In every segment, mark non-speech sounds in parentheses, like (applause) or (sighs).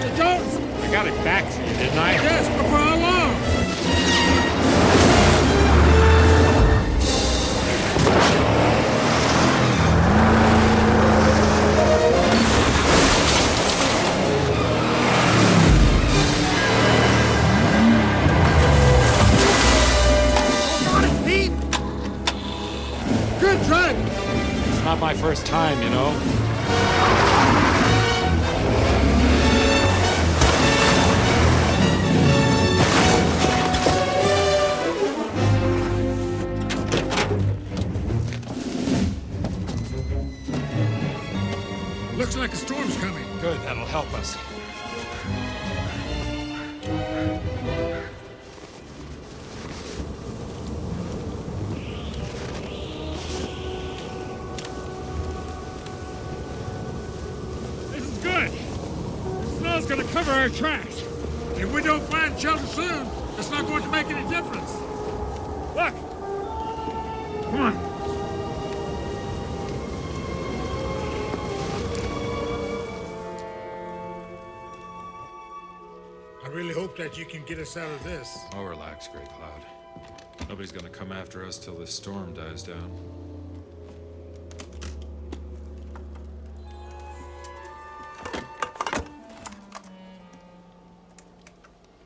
it that you can get us out of this. Oh, relax, Grey Cloud. Nobody's gonna come after us till this storm dies down.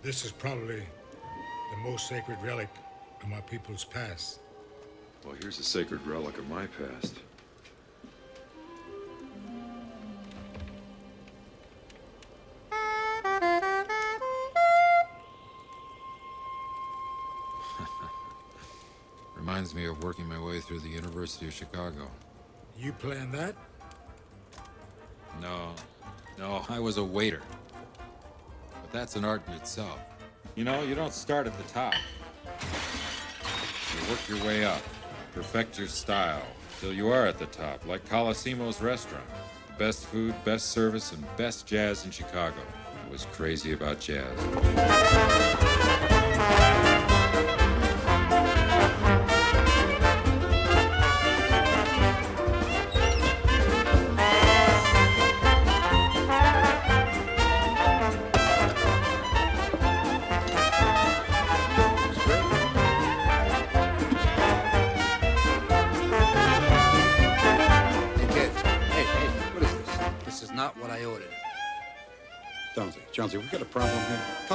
This is probably the most sacred relic of my people's past. Well, here's a sacred relic of my past. Through the University of Chicago. You planned that? No, no, I was a waiter. But that's an art in itself. You know, you don't start at the top. You work your way up, perfect your style, till you are at the top, like Colosimo's restaurant. The best food, best service, and best jazz in Chicago. I was crazy about jazz.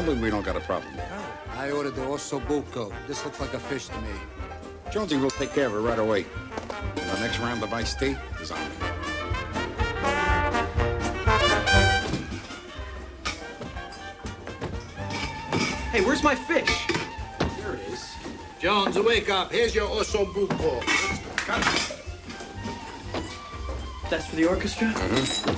Here? Tell me we don't got a problem here. Oh, I ordered the osso buco. This looks like a fish to me. Jonesy will take care of it right away. And the next round of iced tea is on me. Hey, where's my fish? There it is. Jones, wake up. Here's your osso buco. That's for the orchestra? That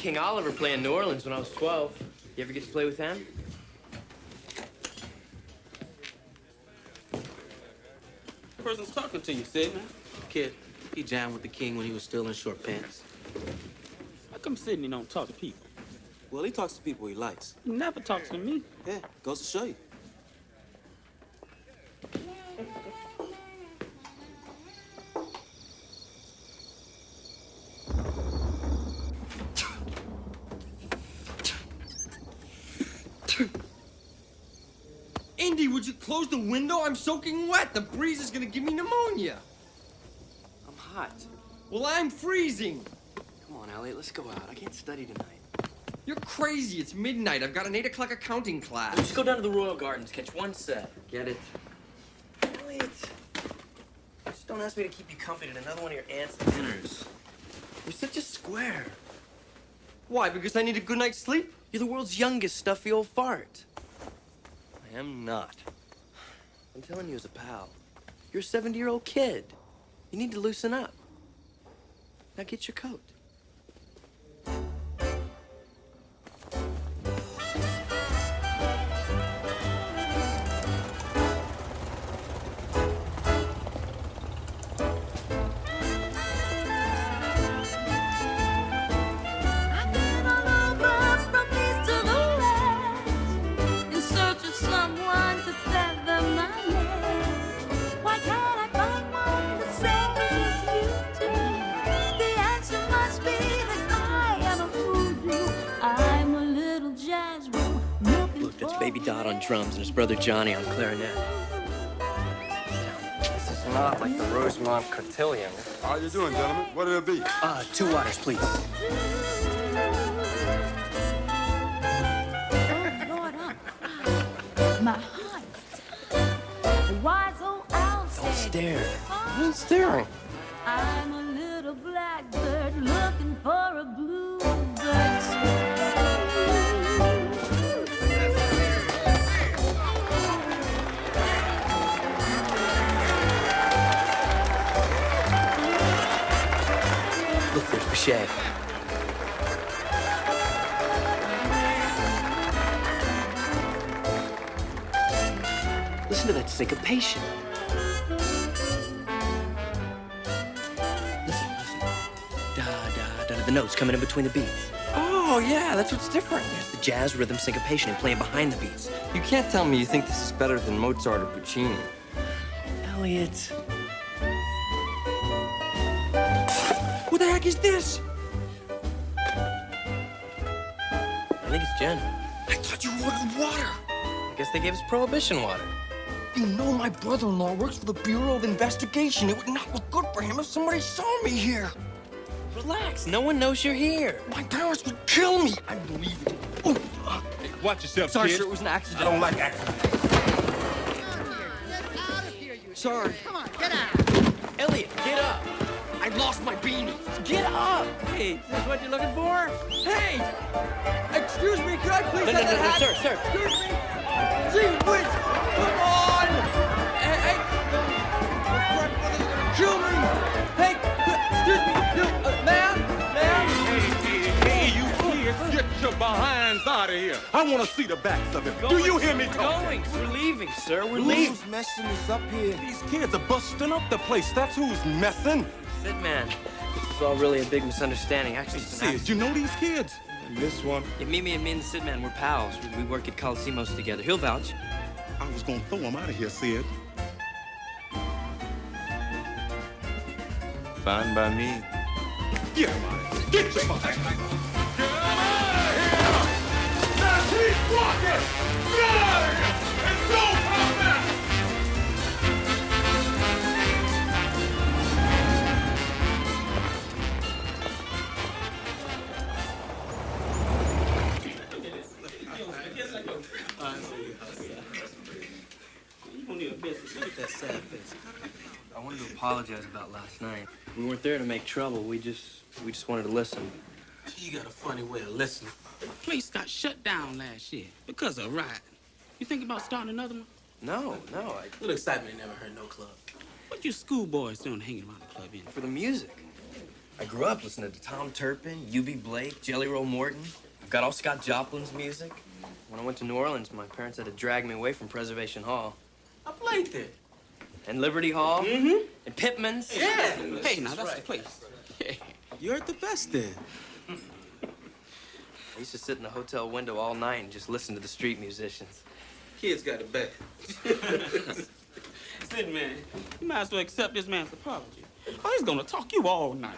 King Oliver play in New Orleans when I was 12. You ever get to play with him? person's talking to you, Sid. Kid, he jammed with the king when he was still in short pants. How come Sidney don't talk to people? Well, he talks to people he likes. He never talks to me. Yeah, goes to show you. Indy, would you close the window? I'm soaking wet. The breeze is gonna give me pneumonia. I'm hot. Well, I'm freezing. Come on, Eliot, let's go out. I can't study tonight. You're crazy. It's midnight. I've got an 8 o'clock accounting class. Let's go down to the Royal Gardens, catch one set. Get it? Eliot, just don't ask me to keep you company at another one of your aunt's dinners. You're such a square. Why? Because I need a good night's sleep? You're the world's youngest stuffy old fart. I am not. I'm telling you as a pal. You're a 70-year-old kid. You need to loosen up. Now get your coat. His brother Johnny on clarinet. This is not like the Rosemont Cotillion. How you doing, gentlemen? What'll it be? Uh, two waters, please. Oh, Lord, I'm my heart. The wise old owl Don't said, stare. Who's staring? I'm syncopation. Listen, listen. Da, da, da, da. The notes coming in between the beats. Oh, yeah, that's what's different. There's the jazz rhythm syncopation and playing behind the beats. You can't tell me you think this is better than Mozart or Puccini. Eliot. What the heck is this? I think it's gin. I thought you ordered water. I guess they gave us prohibition water. You know my brother-in-law works for the Bureau of Investigation. It would not look good for him if somebody saw me here. Relax. No one knows you're here. My parents would kill me. I believe it. Oh, uh, Watch yourself, sorry, kid. sir. It was an accident. I don't like accidents. Sorry. Come on, get out. Eliot, get up. I lost my beanie. Get up. Hey, is this what you're looking for? Hey! Excuse me, could I please No, no, have no, that no, hat? sir, sir. Excuse me! Gee whiz! Come on! Hey, hey! Gonna kill me! Hey, excuse me, you, uh, ma'am? Ma'am? Hey, you kids, get your behinds out of here. I want to see the backs of it. Do you hear me talking? We're leaving, sir. We're leaving. Who's messing us up here? These kids are busting up the place. That's who's messing. Sit, man. This is all really a big misunderstanding. Actually, an Sid, you know these kids? This one? Yeah, Mimi and me and the Sid man, we're pals. We, we work at Colosimo's together. He'll vouch. I was gonna throw him out of here, Sid. Fine by me. Get him out of here. Get your behinds. Get them out of here! Now keep walking! Get out of here! And don't That sad face. I wanted to apologize about last night. We weren't there to make trouble. We just, we just wanted to listen. You got a funny way of listening. The place got shut down last year because of a riot. You think about starting another one? No, no, I, Little excitement never hurt no club. What you schoolboys doing hanging around the club in? for the music. I grew up listening to Tom Turpin, Eubie Blake, Jelly Roll Morton. I've got all Scott Joplin's music. When I went to New Orleans, my parents had to drag me away from Preservation Hall. I played there. And Liberty Hall. Mm-hmm. And Pittman's. Yeah. Hey, now that's the place. (laughs) You heard the best then. I used to sit in the hotel window all night and just listen to the street musicians. Kids got it bad. Sid, man, you might as well accept this man's apology. Oh, he's gonna talk you all night.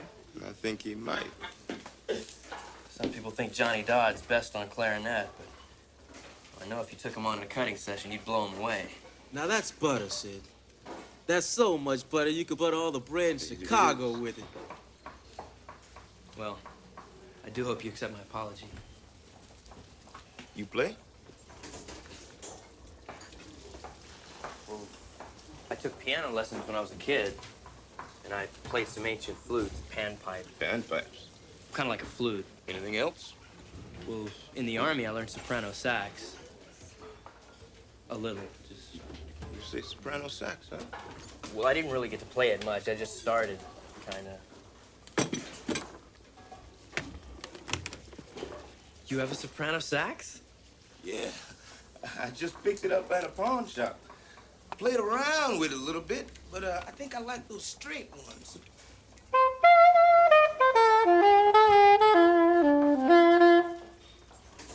I think he might. Some people think Johnny Dodds best on clarinet, but I know if you took him on in a cutting session, you'd blow him away. Now that's butter, Sid. That's so much butter you could butter all the bread in Chicago with it. Well, I do hope you accept my apology. You play? I took piano lessons when I was a kid, and I played some ancient flutes, panpipe, Panpipes. kind of like a flute. Anything else? Well, in the army, I learned soprano sax. A little, just. You say soprano sax, huh? Well, I didn't really get to play it much. I just started, kind of. You have a soprano sax? Yeah. (laughs) I just picked it up at a pawn shop. Played around with it a little bit, but uh, I think I like those straight ones.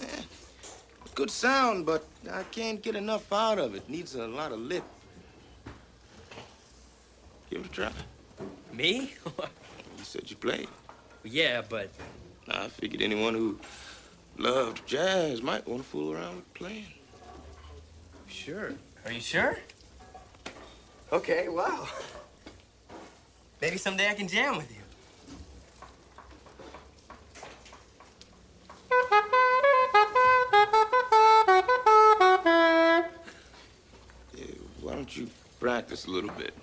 Yeah. Good sound, but I can't get enough out of it. Needs a lot of lip. Give it a try. Me? (laughs) You said you played. yeah, but I figured anyone who loved jazz might want to fool around with playing. Sure. Are you sure? Okay, wow. Maybe someday I can jam with you. Practice a little bit?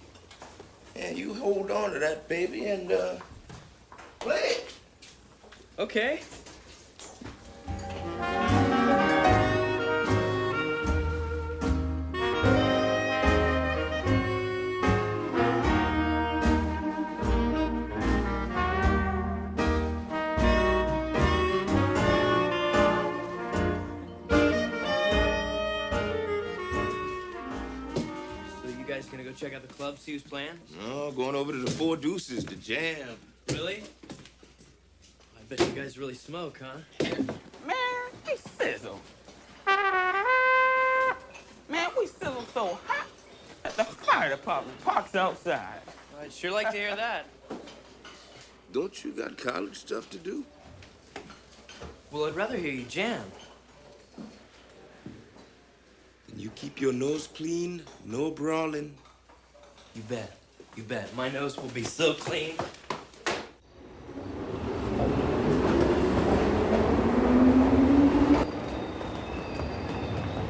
Yeah, you hold on to that baby and uh, play it. Okay. Club, see who's playing? No, going over to the Four Deuces to jam. Really? I bet you guys really smoke, huh? Man, we sizzle. Man, we sizzle so hot that the fire department parks outside. I'd sure like to hear that. Don't you got college stuff to do? Well, I'd rather hear you jam. Then you keep your nose clean, no brawling. You bet. You bet. My nose will be so clean.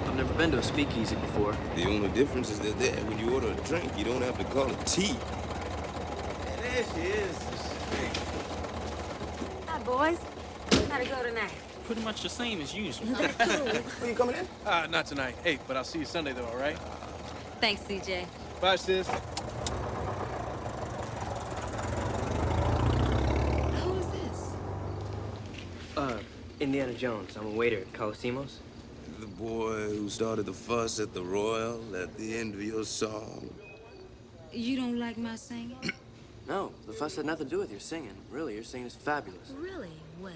I've never been to a speakeasy before. The only difference is that there, when you order a drink, you don't have to call it tea. And there she is. Hi, boys. How'd it go tonight? Pretty much the same as usual. (laughs) Were you coming in? Uh, not tonight. Hey, but I'll see you Sunday, though, all right? Thanks, CJ. Bye, sis. Who is this? Uh, Indiana Jones. I'm a waiter at Colosimo's. The boy who started the fuss at the Royal at the end of your song. You don't like my singing? (clears throat) No, the fuss had nothing to do with your singing. Really, your singing is fabulous. really? Well,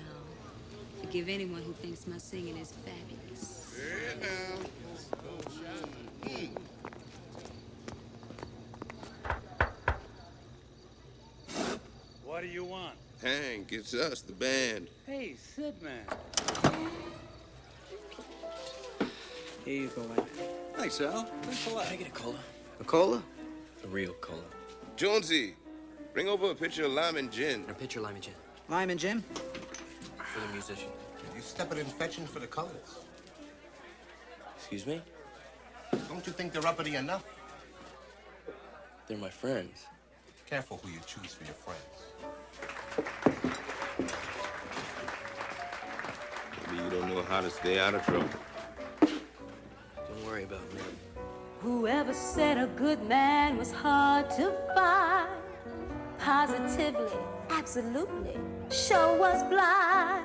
forgive anyone who thinks my singing is fabulous. What do you want? Hank, it's us, the band. Hey, Sid man. Here you go, man. Thanks, Al. Thanks a lot. Can I get a cola? A cola? A real cola. Jonesy, bring over a pitcher of lime and gin. A pitcher of lime and gin. Lime and gin? For the musician. You stepping in fetching for the colors. Excuse me? Don't you think they're uppity enough? They're my friends. Careful who you choose for your friends. Maybe you don't know how to stay out of trouble. Don't worry about me. Whoever said a good man was hard to find, positively, absolutely, sure was blind.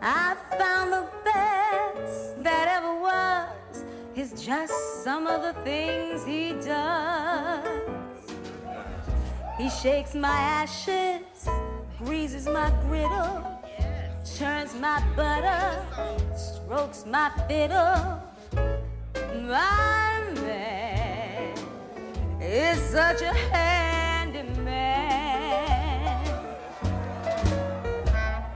I found the best that ever was is just some of the things he does. He shakes my ashes, greases my griddle, churns my butter, strokes my fiddle. My man is such a handy man.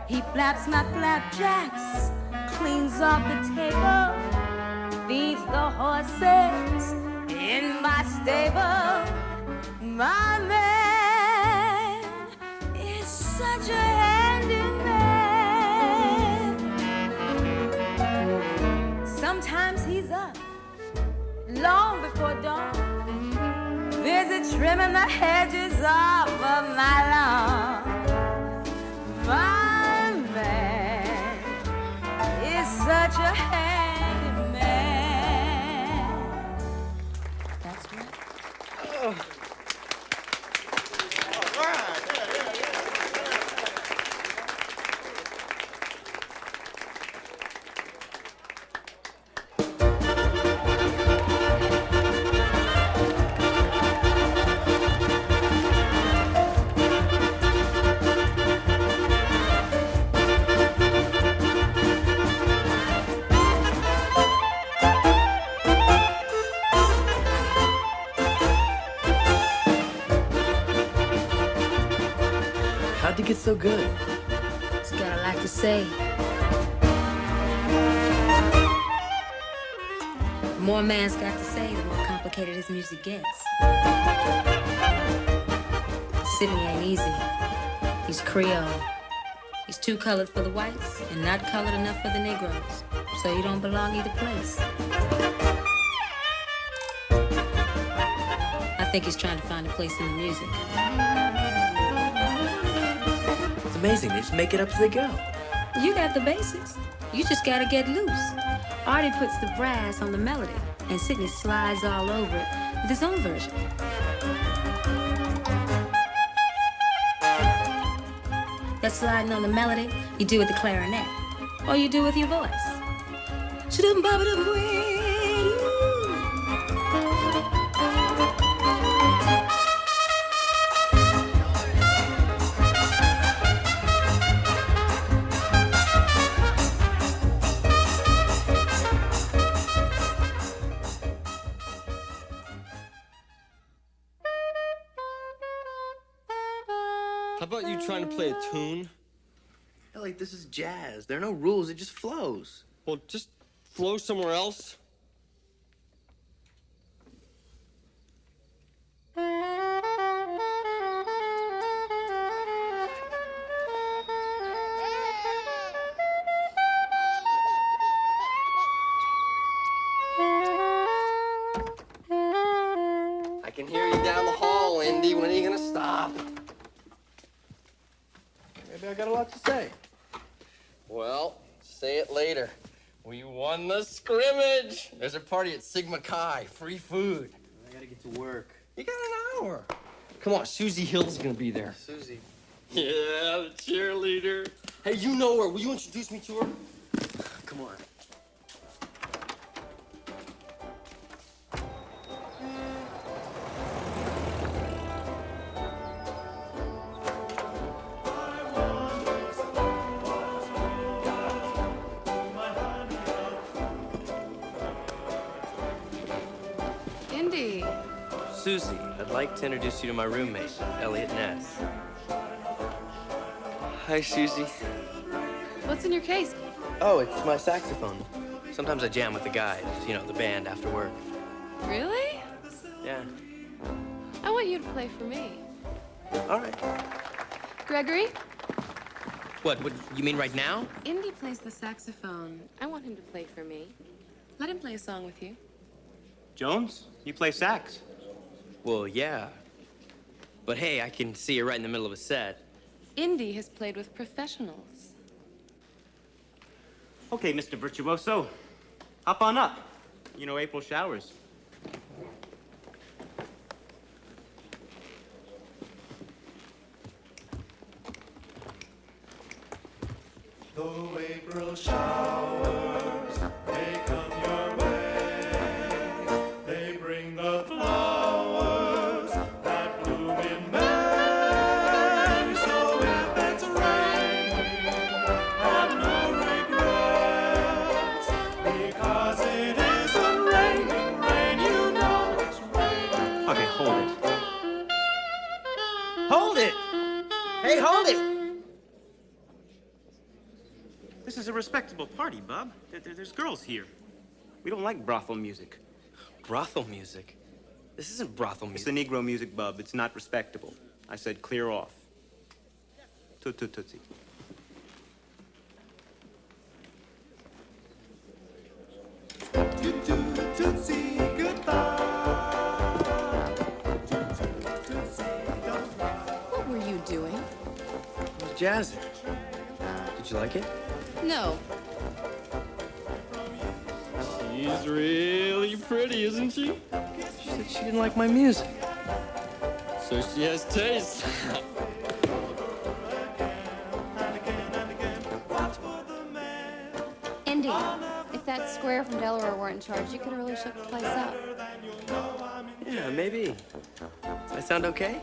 He flaps my flapjacks, cleans off the table, feeds the horses in my stable. My man such a handy man. Sometimes he's up long before dawn, busy trimming the hedges off of my lawn. My man is such a handy man. That's right. How'd more a man's got to say, the more complicated his music gets. Sidney ain't easy. He's Creole. He's too colored for the whites and not colored enough for the Negroes. So you don't belong either place. I think he's trying to find a place in the music. It's amazing. They just make it up as they go. You got the basics. You just gotta get loose. Artie puts the brass on the melody, and Sidney slides all over it with his own version. That sliding on the melody, you do with the clarinet, or you do with your voice. How about you trying to play a tune? Ellie, this is jazz. There are no rules. It just flows. Well, just flow somewhere else. Party at Sigma Chi. Free food. I gotta get to work. You got an hour. Come on, Susie Hill's gonna be there. Susie. Yeah, the cheerleader. Hey, you know her. Will you introduce me to her? Come on. To introduce you to my roommate, Eliot Ness. Hi, Susie. What's in your case? Oh, it's my saxophone. Sometimes I jam with the guys, you know, the band after work. Really? Yeah. I want you to play for me. All right. Gregory, What, what, you mean right now? Indy plays the saxophone. I want him to play for me. Let him play a song with you. Jones, you play sax. Well, yeah. But hey, I can see you right in the middle of a set. Indy has played with professionals. Okay, Mr. Virtuoso, hop on up. You know April showers. Though April showers is a respectable party, Bub. There- there- there's girls here. We don't like brothel music. Brothel music? This isn't brothel music. It's the Negro music, Bub. It's not respectable. I said clear off. Toot toot tootsie. Tootsie, goodbye. What were you doing? It was jazzing. Did you like it? No. She's really pretty, isn't she? She said she didn't like my music. So she has taste. (laughs) Indy, if that square from Delaware weren't in charge, you could really shook the place up. yeah, maybe. Does that sound okay?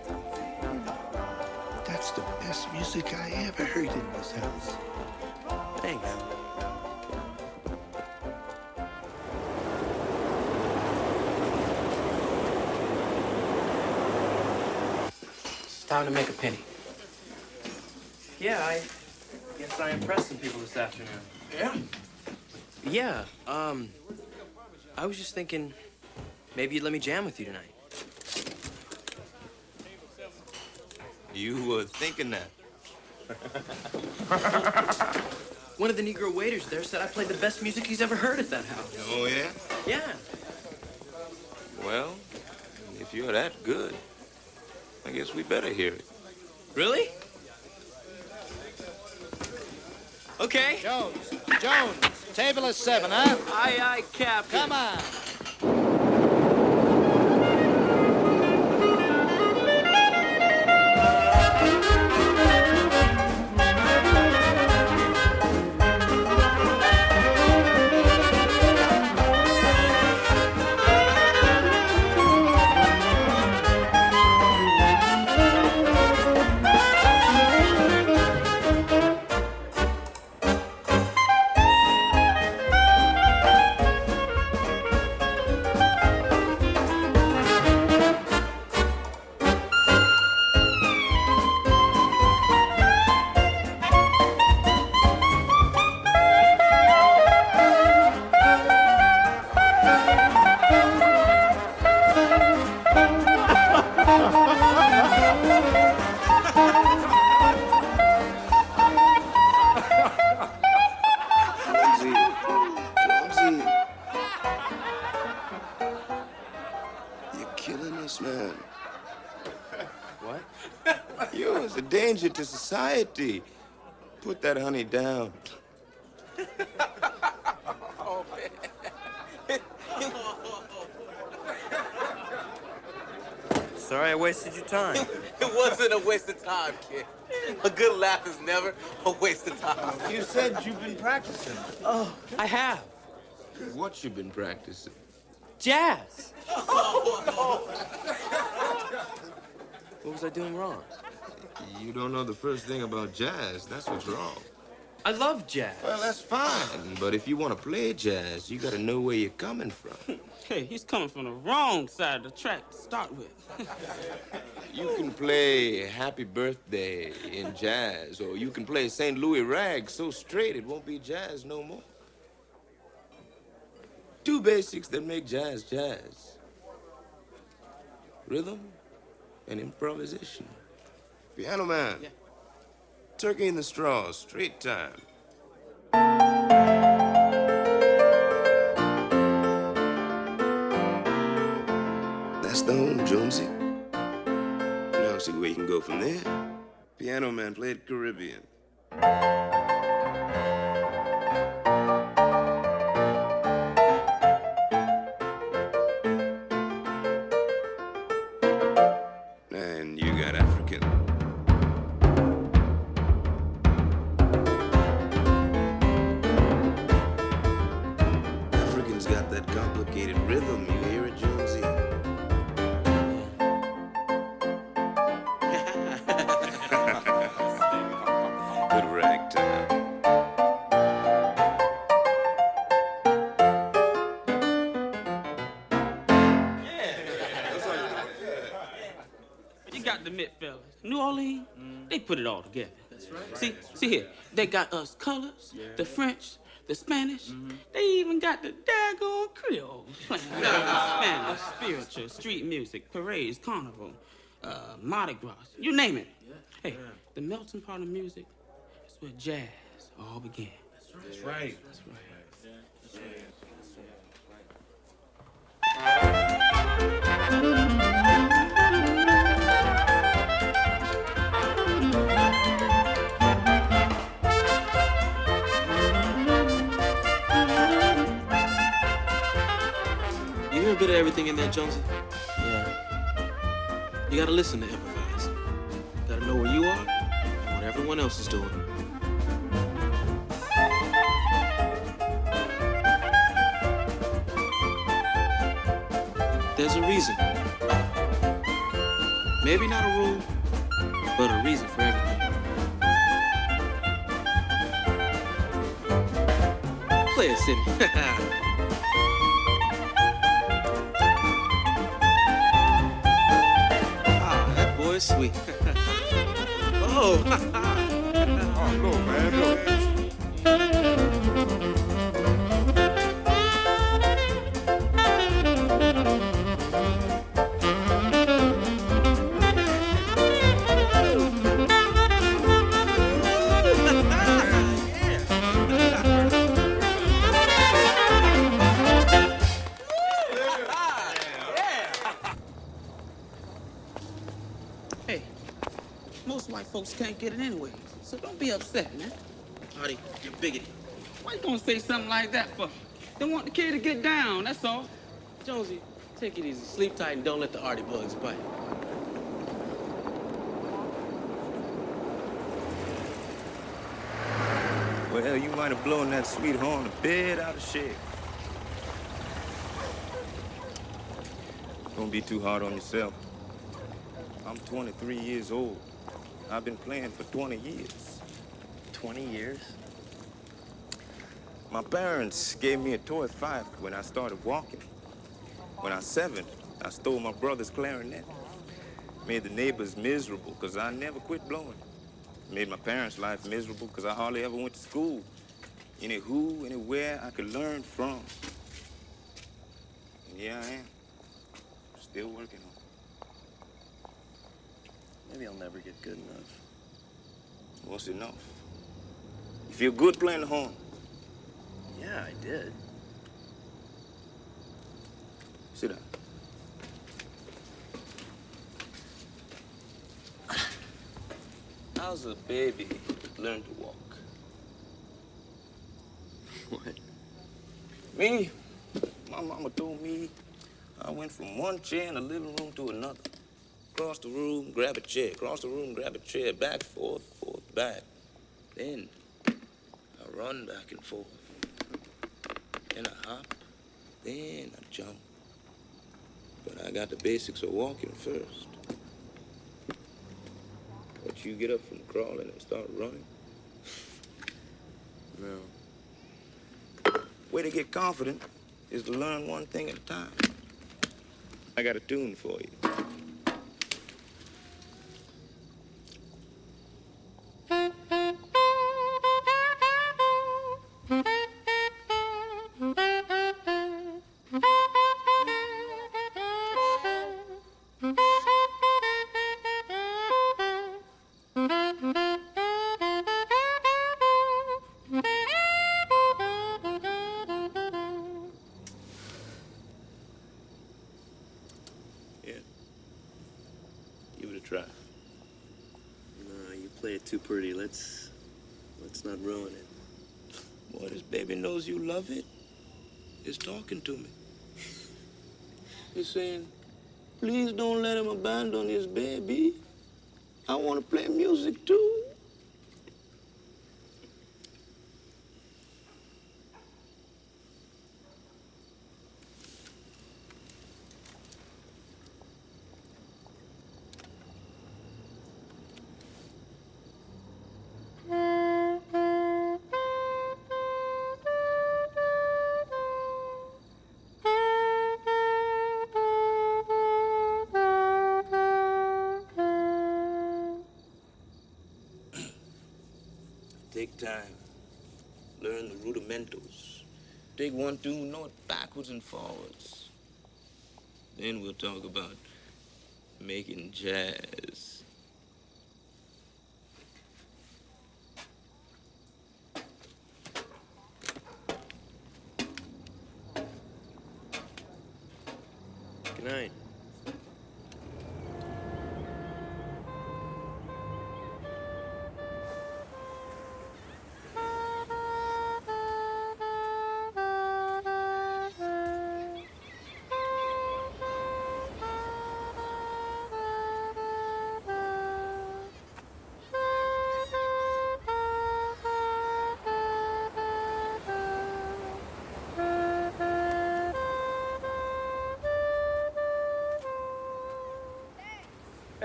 That's the best music I ever heard in this house. Time to make a penny. Yeah, I guess I impressed some people this afternoon. Yeah? Yeah, um, I was just thinking maybe you'd let me jam with you tonight. You were thinking that. (laughs) One of the Negro waiters there said I played the best music he's ever heard at that house. Oh, yeah? Yeah. Well, if you're that good, I guess we better hear it. Really? Okay. Jones, Jones, table is seven, huh? Aye, aye, Captain. Come on. To society. Put that honey down. Oh, Sorry I wasted your time. (laughs) It wasn't a waste of time, kid. A good laugh is never a waste of time. You said you've been practicing. Oh, I have. What you been practicing? Jazz. What was I doing wrong? You don't know the first thing about jazz. That's what's wrong. I love jazz. Well, that's fine. But if you want to play jazz, you got to know where you're coming from. (laughs) Hey, he's coming from the wrong side of the track to start with. (laughs) You can play Happy Birthday in jazz, or you can play St. Louis Rag so straight it won't be jazz no more. Two basics that make jazz jazz. Rhythm and improvisation. Piano man. Turkey in the straw, street time. That's the home, Jonesy. Now see where you can go from there. Piano man played Caribbean. Together. That's right. See, see here, they got us colors, the French, the Spanish. They even got the daggone Creole (laughs) playing Spanish, spiritual, street music, parades, carnival, uh, Mardi Gras, you name it. Hey, the melting pot of music is where jazz all began. That's right. That's right. You hear a bit of everything in there, Jonesy? Yeah. You gotta listen to improvise. gotta know where you are and what everyone else is doing. There's a reason. Maybe not a rule, but a reason for everything. Play it, Sidney. (laughs) sweet. (laughs) oh. (laughs) oh, look, man. Gonna say something like that for? They want the kid to get down, that's all. Jonesy, take it easy. Sleep tight and don't let the arty bugs bite. Well, you might have blown that sweet horn a bit out of shape. Don't be too hard on yourself. I'm 23 years old. I've been playing for 20 years. 20 years? My parents gave me a toy fife when I started walking. When I was seven, I stole my brother's clarinet. Made the neighbors miserable because I never quit blowing. Made my parents' life miserable because I hardly ever went to school. Any who, anywhere I could learn from. And here I am, still working on it. Maybe I'll never get good enough. What's enough? If You feel good playing the horn? Yeah, I did. Sit down. How's a baby learn to walk? (laughs) What? Me? My mama told me I went from one chair in the living room to another. Cross the room, grab a chair. Cross the room, grab a chair. Back, forth, forth, back. Then I run back and forth. Then I hop. Then I jump. But I got the basics of walking first. But you get up from crawling and start running. (sighs) No. Way to get confident is to learn one thing at a time. I got a tune for you. Knows you love it. It's talking to me. (laughs) It's saying, please don't let him abandon his baby. I want to play music too. Take one know it backwards and forwards. Then we'll talk about making jazz.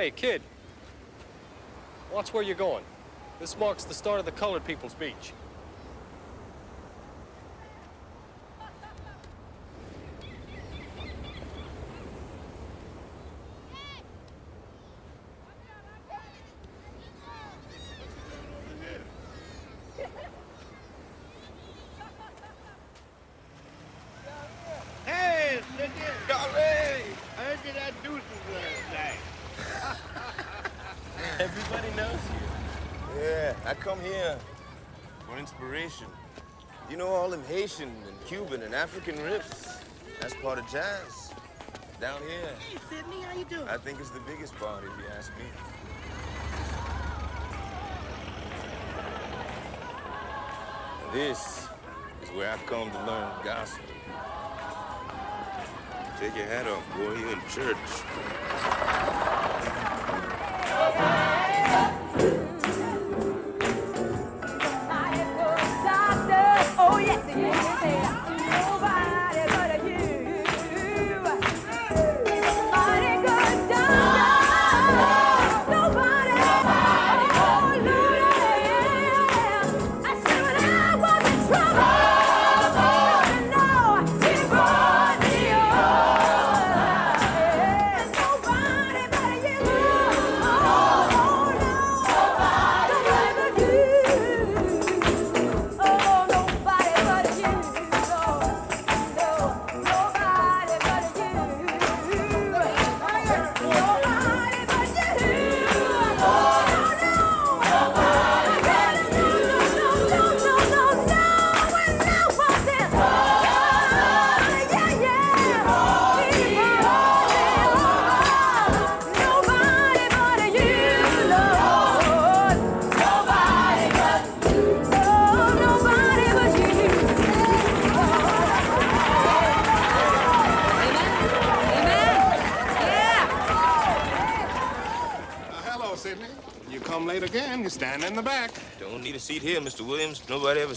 Hey, kid. Watch where you're going. This marks the start of the Colored People's Beach. African riffs. That's part of jazz. Down here. Hey, Sidney, how you doing? I think it's the biggest part, if you ask me. This is where I come to learn gospel. Take your hat off, boy. You're in church.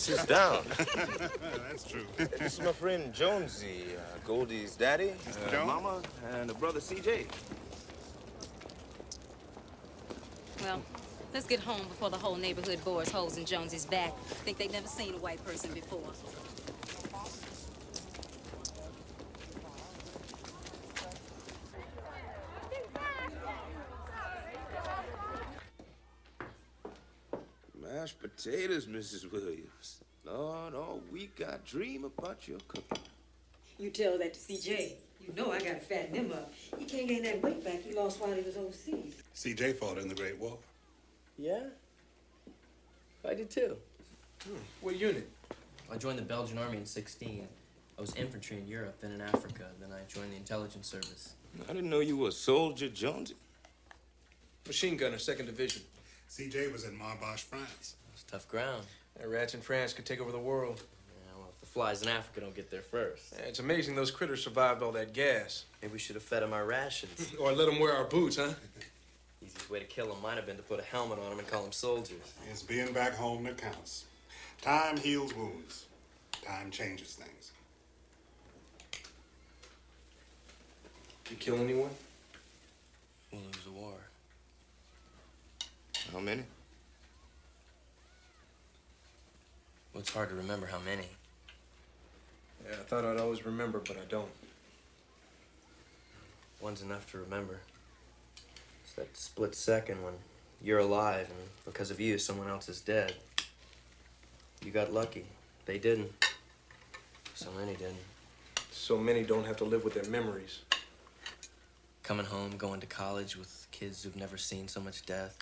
Sits down. (laughs) That's true. this is my friend Jonesy, uh, Goldie's daddy, uh, Jones? mama, and a brother CJ. Well, let's get home before the whole neighborhood bores holes in Jonesy's back. Think they've never seen a white person before. Mashed potatoes, Mrs. Williams. Lord, all week I dream about your cooking. You tell that to CJ. You know I gotta fatten him up. He can't gain that weight back he lost while he was overseas. CJ fought in the Great War. Yeah? I did too. What unit? I joined the Belgian army in 16. I was infantry in Europe, then in Africa, then I joined the intelligence service. I didn't know you were a soldier, Jonesy. Machine gunner, second division. CJ was in Marbache, France. It's tough ground. That rats in France could take over the world. Yeah, well, if the flies in Africa don't get there first. Yeah, it's amazing those critters survived all that gas. Maybe we should have fed them our rations. (laughs) or let them wear our boots, huh? (laughs) Easiest way to kill them might have been to put a helmet on them and call them soldiers. It's being back home that counts. Time heals wounds. Time changes things. You kill anyone? We'll lose the war. How many? Well, it's hard to remember how many. Yeah, I thought I'd always remember, but I don't. One's enough to remember. It's that split second when you're alive and because of you, someone else is dead. You got lucky. They didn't. So many didn't. So many don't have to live with their memories. Coming home, going to college with kids who've never seen so much death.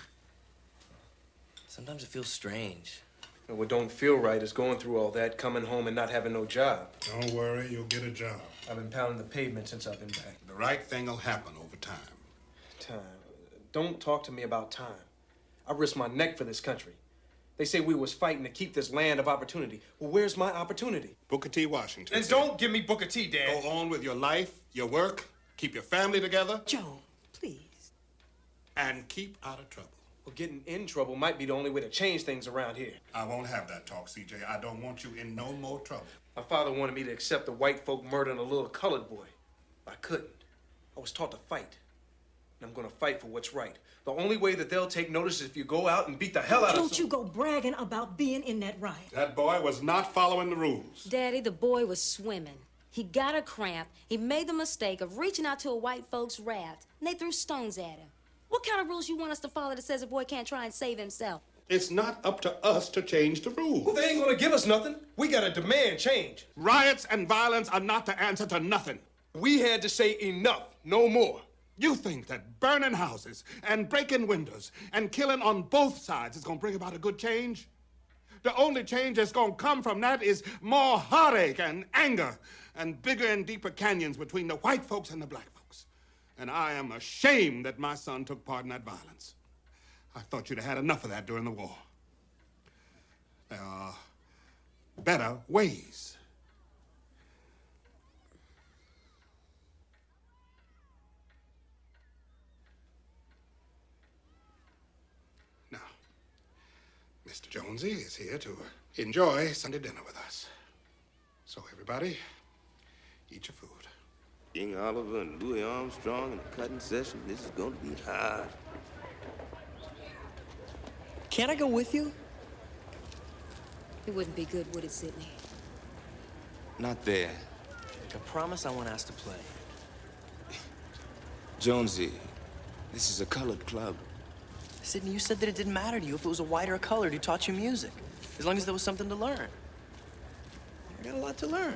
Sometimes it feels strange. And what don't feel right is going through all that, coming home and not having no job. Don't worry, you'll get a job. I've been pounding the pavement since I've been back. The right thing will happen over time. Time. Don't talk to me about time. I risked my neck for this country. They say we was fighting to keep this land of opportunity. Well, where's my opportunity? Booker T. Washington. And don't give me Booker T, Dad. Go on with your life, your work, keep your family together. Joe, please. And keep out of trouble. Well, getting in trouble might be the only way to change things around here. I won't have that talk, CJ. I don't want you in no more trouble. My father wanted me to accept the white folk murdering a little colored boy. I couldn't. I was taught to fight. And I'm gonna fight for what's right. The only way that they'll take notice is if you go out and beat the hell out of Don't you go bragging about being in that riot. That boy was not following the rules. Daddy, the boy was swimming. He got a cramp. He made the mistake of reaching out to a white folks raft, and they threw stones at him. What kind of rules you want us to follow that says a boy can't try and save himself? It's not up to us to change the rules. Well, they ain't gonna give us nothing. We gotta demand change. Riots and violence are not the answer to nothing. We had to say enough, no more. You think that burning houses and breaking windows and killing on both sides is gonna bring about a good change? The only change that's gonna come from that is more heartache and anger and bigger and deeper canyons between the white folks and the black folks. And I am ashamed that my son took part in that violence. I thought you'd have had enough of that during the war. There are better ways. Now, Mr. Jonesy is here to enjoy Sunday dinner with us. So, everybody, eat your food. King Oliver and Louis Armstrong in a cutting session. This is going to be hard. Can I go with you? It wouldn't be good, would it, Sidney? Not there. I promise I won't ask to play. (laughs) Jonesy, this is a colored club. Sidney, you said that it didn't matter to you if it was a white or a colored who taught you music, as long as there was something to learn. I got a lot to learn.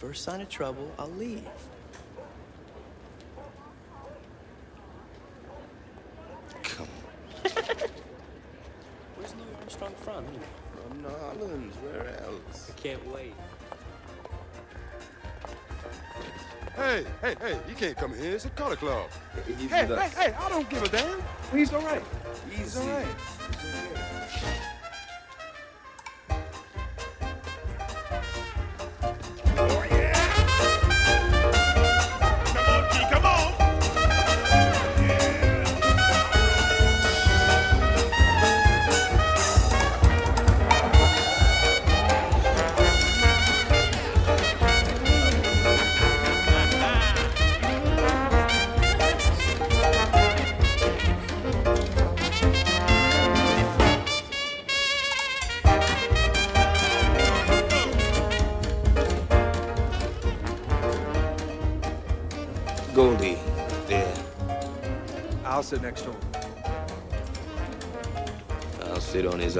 First sign of trouble, I'll leave. Come on. (laughs) Where's Louis Armstrong from, anyway? From New Orleans, where else? I can't wait. Hey, hey, hey, you can't come here. It's a color club. Easy Hey, hey, hey, I don't give a damn. He's all right. He's all Easy. right.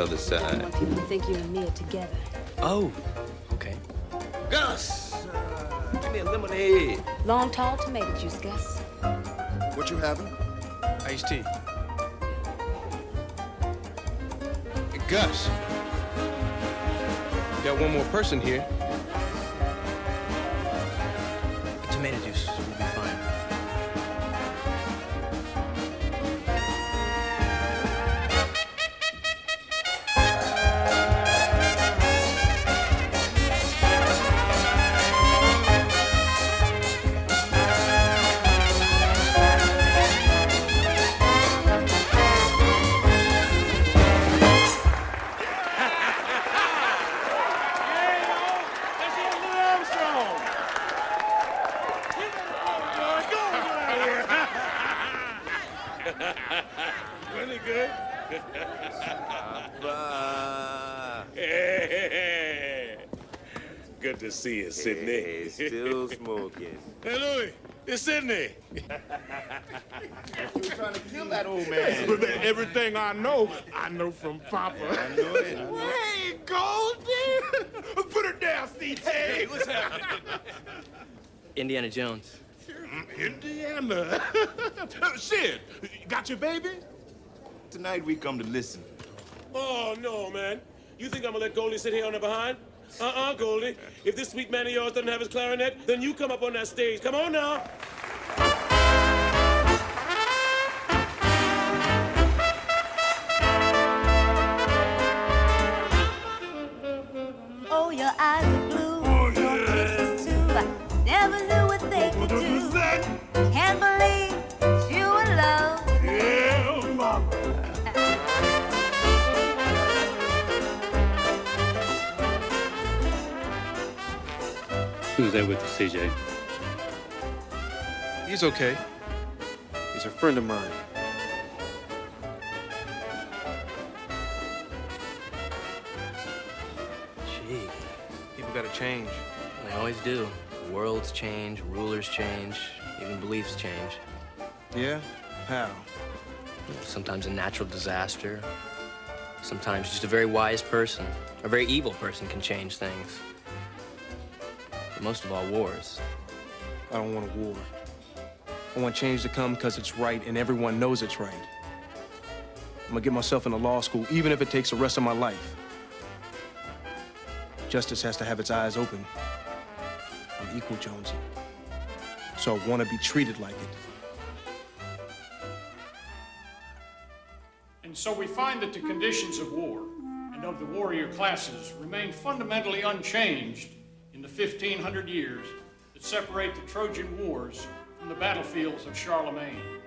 Other side. people think you and me are together. Oh, okay. Gus, uh, give me a lemonade. Long, tall tomato juice, Gus. What you having? Iced tea. Hey, Gus. Got one more person here. It's Sidney. You trying to kill that old man? (laughs) Everything I know, I know from Papa. I know it. I know it. Hey, Goldie! (laughs) Put her down, CJ. Hey, what's happening? Indiana Jones. Mm, Indiana. (laughs) Sid, got your baby? Tonight we come to listen. Oh, no, man. You think I'm gonna let Goldie sit here on the behind? Uh-uh, Goldie. If this sweet man of yours doesn't have his clarinet, then you come up on that stage. Come on now. Oh, your eyes are blue. Your kisses too. I never knew what they could do. Can't believe you were love. Yeah, mama. Who's that with you, CJ? He's okay. He's a friend of mine. Change. they always do. Worlds change, rulers change, even beliefs change. Yeah? How? Sometimes a natural disaster. Sometimes just a very wise person, a very evil person can change things. But most of all, wars. I don't want a war. I want change to come because it's right and everyone knows it's right. I'm gonna get myself into law school, even if it takes the rest of my life. Justice has to have its eyes open. I'm equal, Jonesy. So I want to be treated like it. And so we find that the conditions of war and of the warrior classes remain fundamentally unchanged in the 1500 years that separate the Trojan Wars from the battlefields of Charlemagne.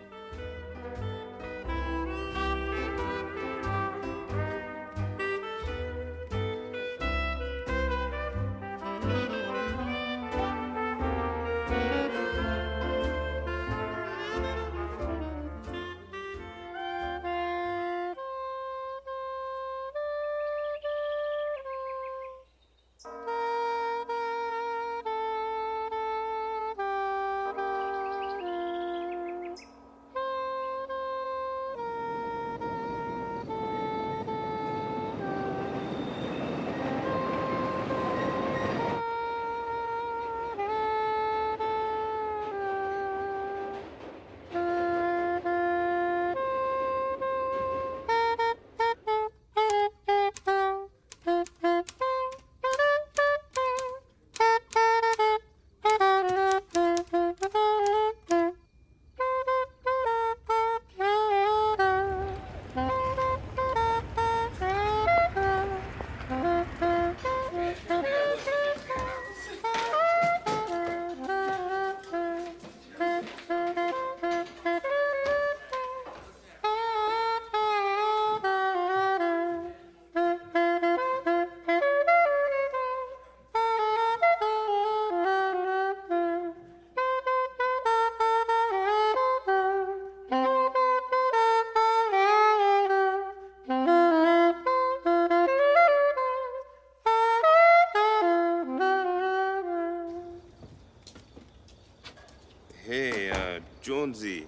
Jonesy.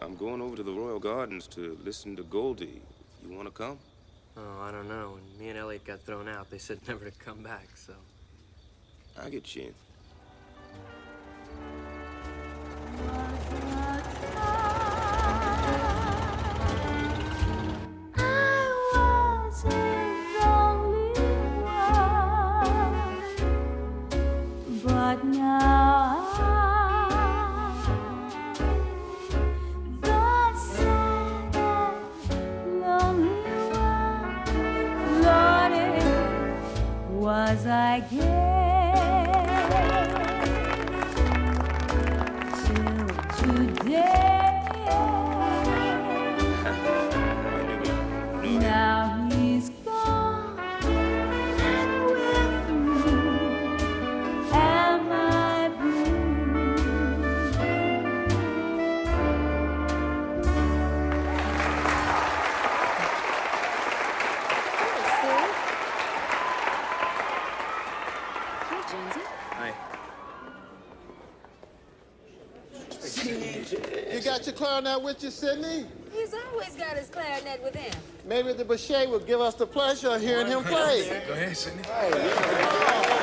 I'm going over to the Royal Gardens to listen to Goldie. You want to come? Oh, I don't know. When me and Eliot got thrown out, they said (laughs) never to come back, so. I get you was I till clarinet with you, Sidney? He's always got his clarinet with him. Maybe the Boucher will give us the pleasure of hearing him play. Go ahead, Sidney.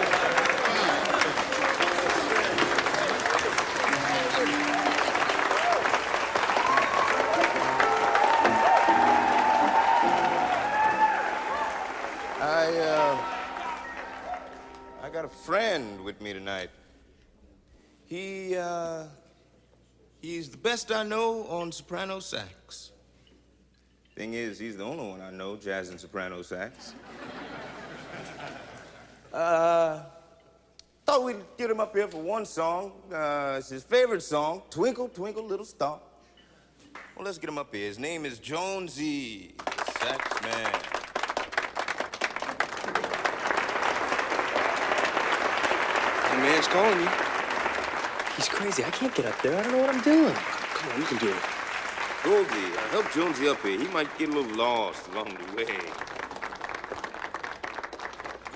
Best I know on soprano sax. Thing is, he's the only one I know jazz and soprano sax. (laughs) Uh, thought we'd get him up here for one song. Uh, it's his favorite song, Twinkle, Twinkle, Little Star. Well, let's get him up here. His name is Jonesy, sax man. The man's calling you. He's crazy. I can't get up there. I don't know what I'm doing. Come you can do it. Goldie, uh, help Jonesy up here. He might get a little lost along the way.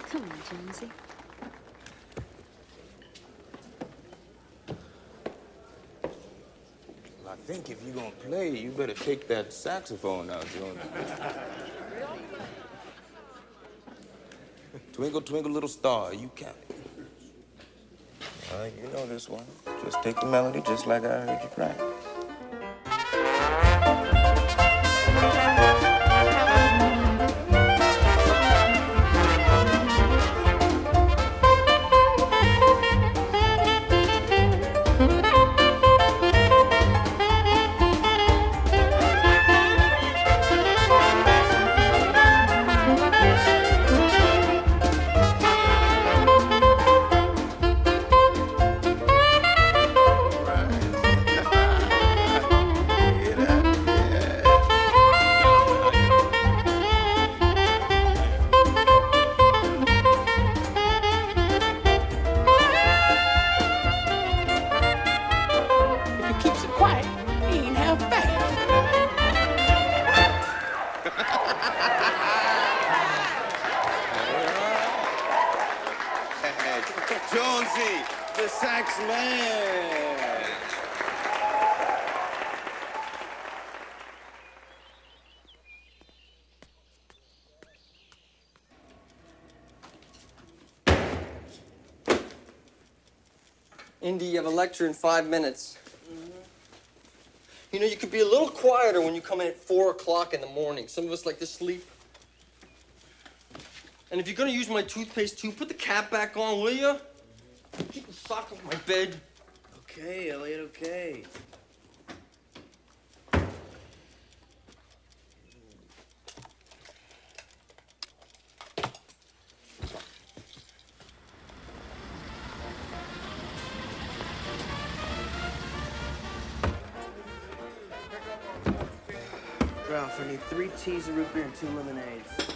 Come on, Jonesy. Well, I think if you're gonna play, you better take that saxophone out, Jonesy. (laughs) twinkle, twinkle, little star, you count it. Uh, you know this one. Just take the melody just like I heard you practice. Man. Indy, you have a lecture in five minutes. Mm-hmm. You know, you could be a little quieter when you come in at 4 o'clock in the morning. Some of us like to sleep. And if you're gonna use my toothpaste too, put the cap back on, will you? The off my bed. Okay, Eliot, okay. Ralph, I need three teas of root beer and two lemonades.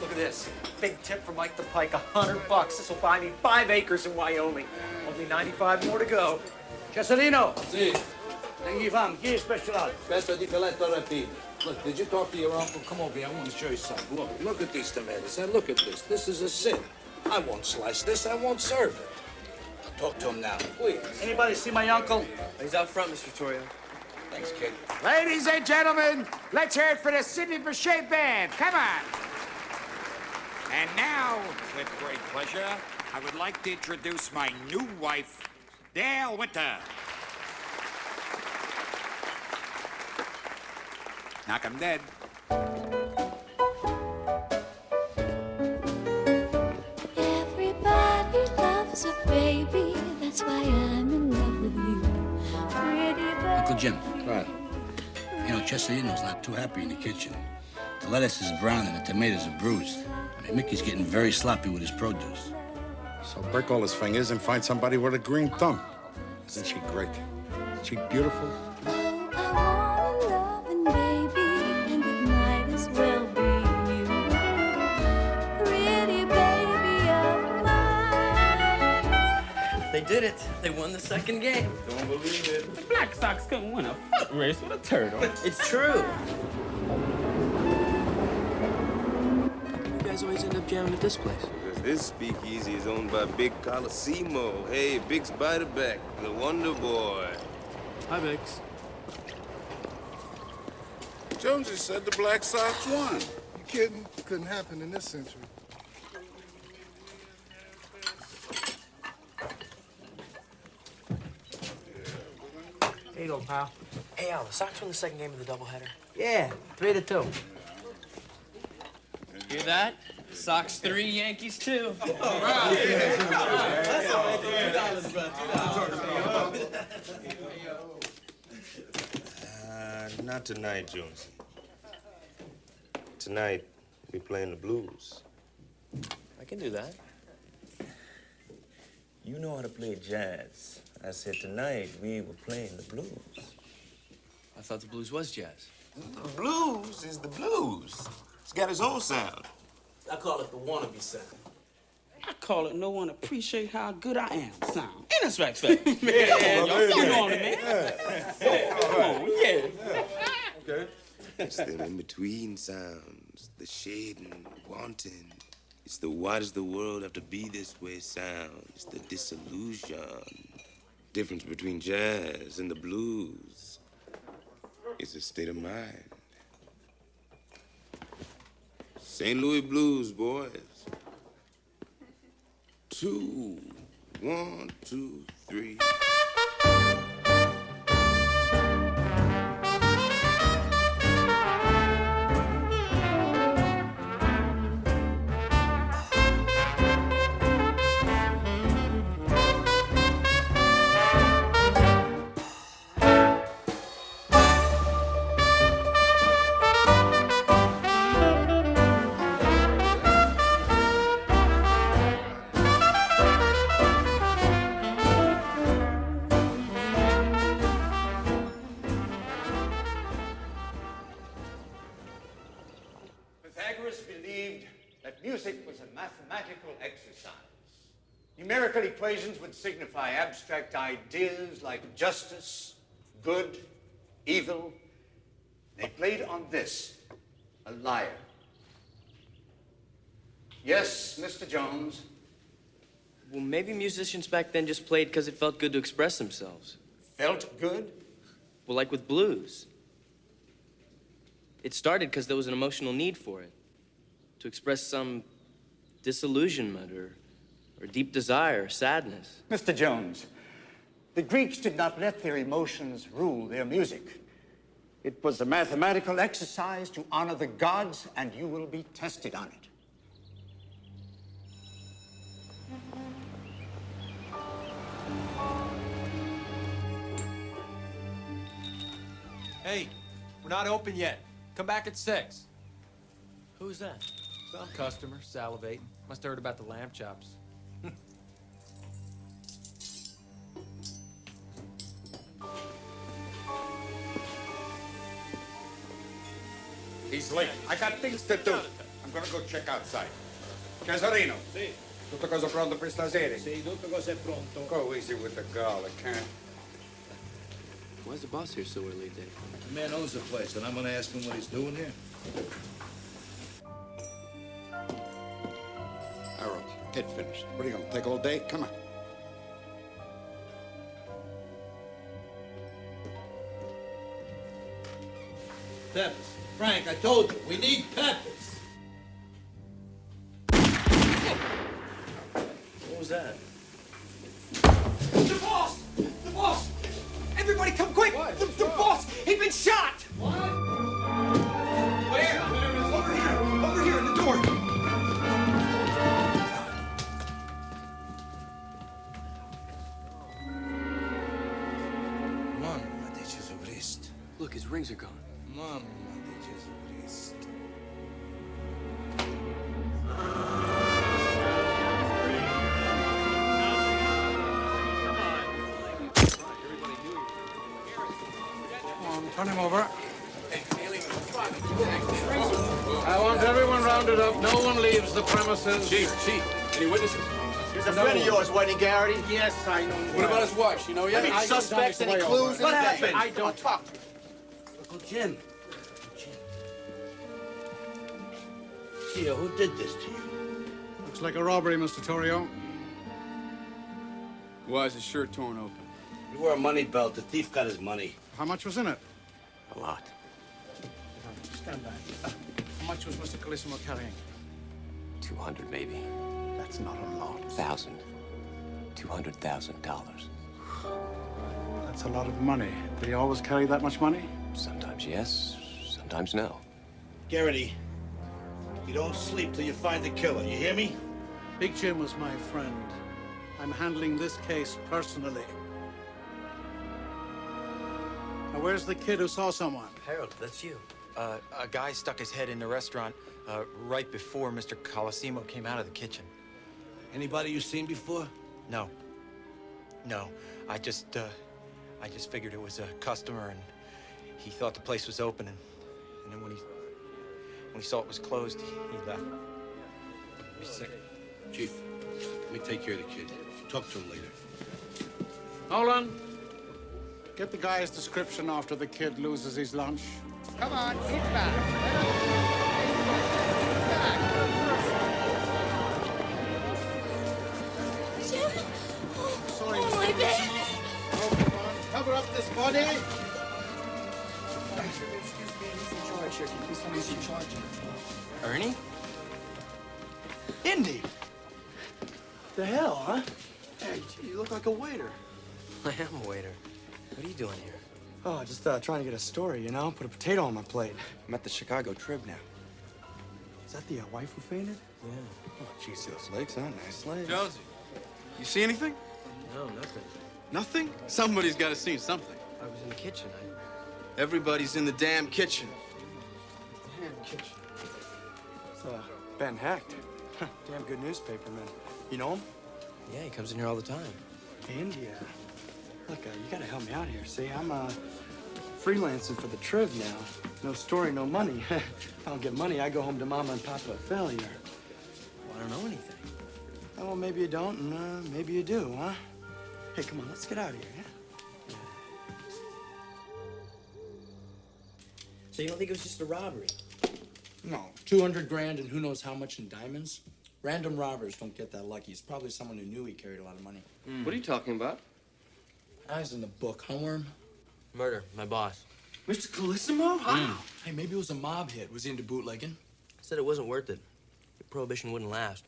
Look at this. Big tip from Mike the Pike, a hundred bucks. This will buy me five acres in Wyoming. Only 95 more to go. Cesalino. Sì. Tenghi fam, chi è special? Aspetta di filetto rapino. Look, did you talk to your uncle? Come over here. I want to show you something. Look, look at these tomatoes. And look at this. This is a sin. I won't slice this. I won't serve it. Talk to him now. Please. Anybody see my uncle? He's out front, Mr. Torrio. Thanks, kid. Ladies and gentlemen, let's hear it for the Sidney Bechet Band. Come on. And now, with great pleasure, I would like to introduce my new wife, Dale Winter. Knock 'em dead. Everybody loves a baby, that's why I'm in love with you. Pretty Uncle Jim. Right. You know, Chesterino's not too happy in the kitchen. The lettuce is brown and the tomatoes are bruised. I mean, Mickey's getting very sloppy with his produce. So break all his fingers and find somebody with a green thumb. Isn't she great? Isn't she beautiful? loving baby, and it might as well be you. Pretty baby of mine. They did it. They won the second game. Don't believe it. The Black Sox couldn't win a foot race with a turtle. It's true. Guys always end up jamming at this place. Because this speakeasy is owned by Big Colosimo. Hey, Big Spiderback, the Wonder Boy. Hi, Biggs. Jonesy said the Black Sox won. You kidding? Couldn't happen in this century. Here you go, pal. Hey, Al, the Sox won the second game of the doubleheader. Yeah, three to two. Hear that? Sox three, Yankees two. Uh, not tonight, Jonesy. Tonight, we playing the blues. I can do that. You know how to play jazz. I said tonight we were playing the blues. I thought the blues was jazz. The blues is the blues. It's got its own sound. I call it the wannabe sound. I call it no one appreciate how good I am sound. And this right, Fat? Man, Yeah, y'all yeah, come yeah. on, man. Yeah, Come on, yeah. Okay. It's the in-between sounds, the shading, wanting. It's the why does the world have to be this way sound. It's the disillusion. Difference between jazz and the blues. It's a state of mind. St. Louis Blues, boys. Two, one, two, three. Equations would signify abstract ideas like justice, good, evil. They played on this, a liar. Yes, Mr. Jones. Well, maybe musicians back then just played because it felt good to express themselves. Felt good? Well, like with blues. It started because there was an emotional need for it. To express some disillusionment or, or deep desire, sadness. Mr. Jones, the Greeks did not let their emotions rule their music. It was a mathematical exercise to honor the gods, and you will be tested on it. Hey, we're not open yet. Come back at six. Who's that? Some customer salivating. Must have heard about the lamb chops. He's late. I got things to do. I'm gonna go check outside. Cesarino. Sì. Tutto cosa pronto per stasera? Sì, tutto cosa è pronto. Go easy with the garlic, huh? Why's the boss here so early, Dave? The man owns the place, and I'm gonna ask him what he's doing here. Harold, get finished. What are you gonna take all day? Come on. Told you, leaves the premises. Chief, chief, any witnesses? He's a friend of yours, wasn't Garrity? Yes, I know. What about his wife? You know yet? Any suspects, any clues? What happened? I don't talk. Uncle Jim. Jim. Tio, who did this to you? Looks like a robbery, Mr. Torrio. Why is his shirt torn open? He wore a money belt. The thief got his money. How much was in it? A lot. Stand back. How much was Mr. Colosimo carrying? 200 maybe. That's not a lot. Thousand. $200,000. That's a lot of money. Do he always carry that much money? Sometimes yes, sometimes no. Garrity, you don't sleep till you find the killer. You hear me? Big Jim was my friend. I'm handling this case personally. Now, where's the kid who saw someone? Harold, that's you. Uh, a guy stuck his head in the restaurant uh, right before Mr. Colosimo came out of the kitchen. Anybody you seen before? No. No. I just, uh, I just figured it was a customer and he thought the place was open and, and then when he, when he saw it was closed, he, he left. He's sick. Chief, let me take care of the kid. Talk to him later. Nolan, get the guy's description after the kid loses his lunch. Come on, get back. Jim? Sorry, oh, my bed. Oh, come on. Cover up this body. Excuse me, he's in charge here. Can you please tell me who's in charge? Ernie? Indy! The hell, huh? Hey, you look like a waiter. I am a waiter. What are you doing here? Oh, just uh, trying to get a story, you know? Put a potato on my plate. I'm at the Chicago Trib now. Is that the uh, wife who fainted? Yeah. Oh, geez, those legs, huh? Nice legs. Jonesy, you see anything? No, nothing. Nothing? Somebody's got to see something. I was in the kitchen. I... Everybody's in the damn kitchen. Damn kitchen. It's uh, Ben Hecht. Damn good newspaperman. You know him? Yeah, he comes in here all the time. India. Look, uh, you gotta help me out here. See, I'm uh, freelancing for the Trib now. No story, no money. (laughs) if I don't get money, I go home to Mama and Papa a failure. Well, I don't know anything. Oh, well, maybe you don't, and uh, maybe you do, huh? Hey, come on, let's get out of here, yeah? So you don't think it was just a robbery? No, 200 grand and who knows how much in diamonds? Random robbers don't get that lucky. It's probably someone who knew he carried a lot of money. What are you talking about? Eyes in the book, Homeworm. Murder, my boss. Mr. Colosimo? How? Hey, maybe it was a mob hit. Was he into bootlegging? Said it wasn't worth it. Prohibition wouldn't last.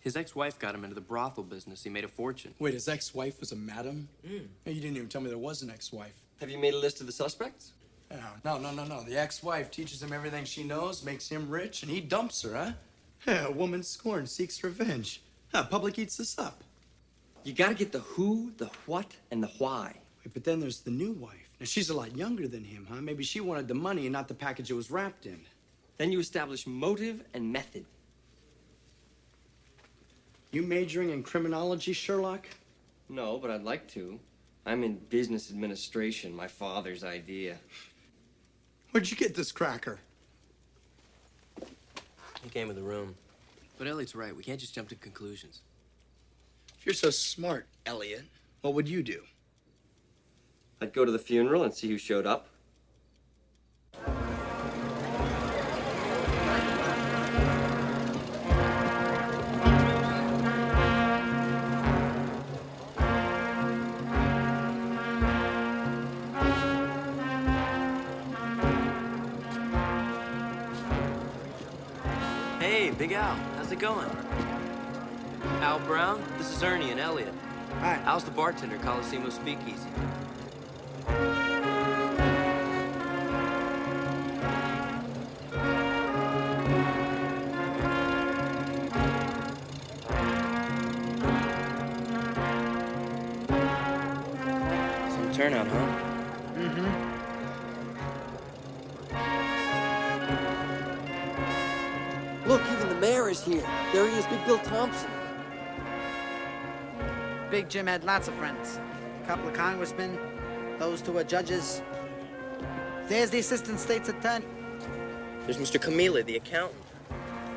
His ex-wife got him into the brothel business. He made a fortune. Wait, his ex-wife was a madam? Mm. Hey, you didn't even tell me there was an ex-wife. Have you made a list of the suspects? No, no, no, no. The ex-wife teaches him everything she knows, makes him rich, and he dumps her, huh? Yeah, (laughs) a woman scorned seeks revenge. Huh, public eats this up. You gotta get the who, the what, and the why. Wait, but then there's the new wife. Now, she's a lot younger than him, huh? Maybe she wanted the money and not the package it was wrapped in. Then you establish motive and method. You majoring in criminology, Sherlock? No, but I'd like to. I'm in business administration, my father's idea. Where'd you get this cracker? He came in the room. But Eliot's right. We can't just jump to conclusions. If you're so smart, Eliot, what would you do? I'd go to the funeral and see who showed up. Hey, Big Al. How's it going? Al Brown, this is Ernie and Eliot. Hi. Al's the bartender, Colosimo Speakeasy. Some turnout, huh? Mm-hmm. Look, even the mayor is here. There he is, Big Bill Thompson. Big Jim had lots of friends. A couple of congressmen, those two are judges. There's the assistant state's attorney. There's Mr. Camila, the accountant.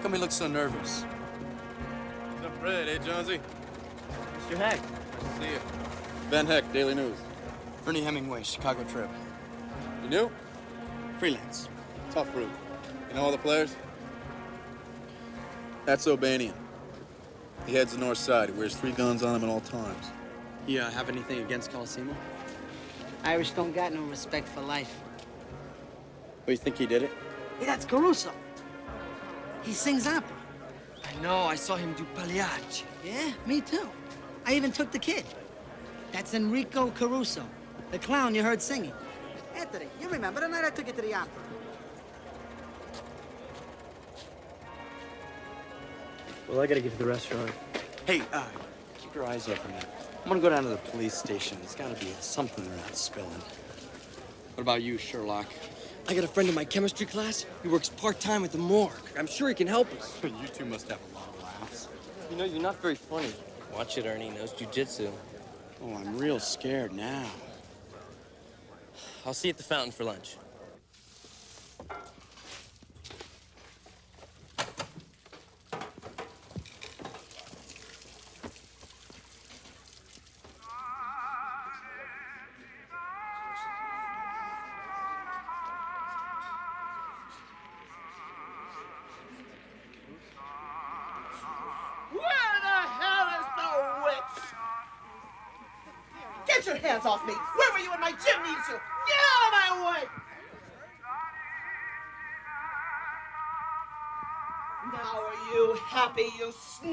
Come he looks so nervous. What's up, Fred? Hey, Jonesy. Mr. Hecht. Nice to see you. Ben Hecht, Daily News. Ernie Hemingway, Chicago Trib. You new? Freelance. Tough route. You know all the players? That's O'Banion. He heads the north side. He wears three guns on him at all times. You uh, have anything against Colosimo? Irish don't got no respect for life. Oh, you think he did it? Hey, that's Caruso. He sings opera. I know, I saw him do Pagliacci. Yeah, me too. I even took the kid. That's Enrico Caruso, the clown you heard singing. Anthony, you remember the night I took you to the opera? Well, I gotta get to the restaurant. Hey, uh, keep your eyes open. I'm gonna go down to the police station. There's gotta be something they're not spilling. What about you, Sherlock? I got a friend in my chemistry class. He works part-time at the morgue. I'm sure he can help us. (laughs) you two must have a lot of laughs. You know, you're not very funny. Watch it, Ernie. Knows jujitsu. Oh, I'm real scared now. I'll see you at the fountain for lunch.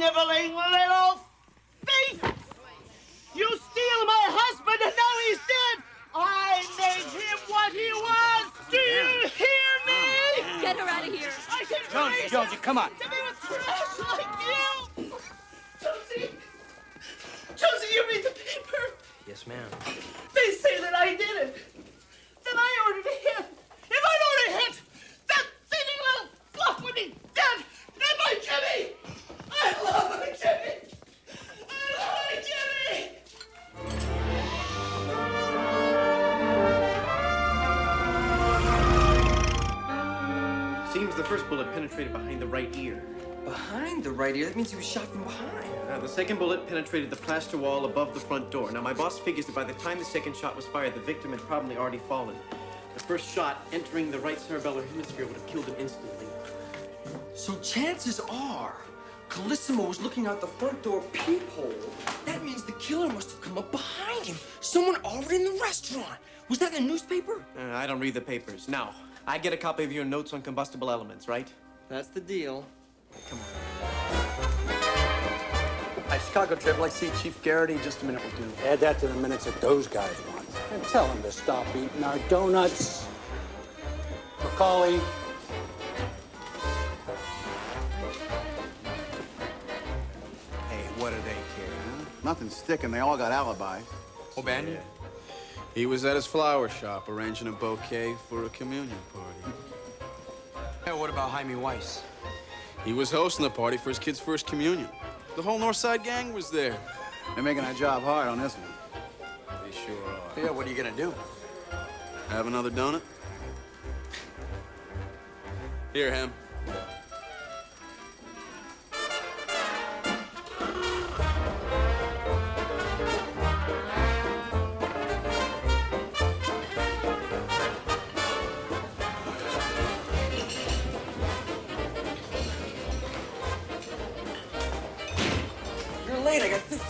Sniveling right ear? That means he was shot from behind. Uh, the second bullet penetrated the plaster wall above the front door. Now, my boss figures that by the time the second shot was fired, the victim had probably already fallen. The first shot entering the right cerebellar hemisphere would have killed him instantly. So chances are, Colosimo was looking out the front door peephole. That means the killer must have come up behind him. Someone already in the restaurant. Was that in the newspaper? Uh, I don't read the papers. Now, I get a copy of your notes on combustible elements, right? That's the deal. Come on. Hi, Chicago Trib. Like to see Chief Garrity. Just a minute will do. Add that to the minutes that those guys want. And tell them to stop eating our donuts. Macaulay, Hey, what do they care, huh? Nothing's sticking. They all got alibis. O'Banion? He was at his flower shop arranging a bouquet for a communion party. Hey, what about Hymie Weiss? He was hosting the party for his kid's first communion. The whole North Side gang was there. They're making our job hard on this one. They sure are. Yeah, what are you gonna do? Have another donut? Here, Ham.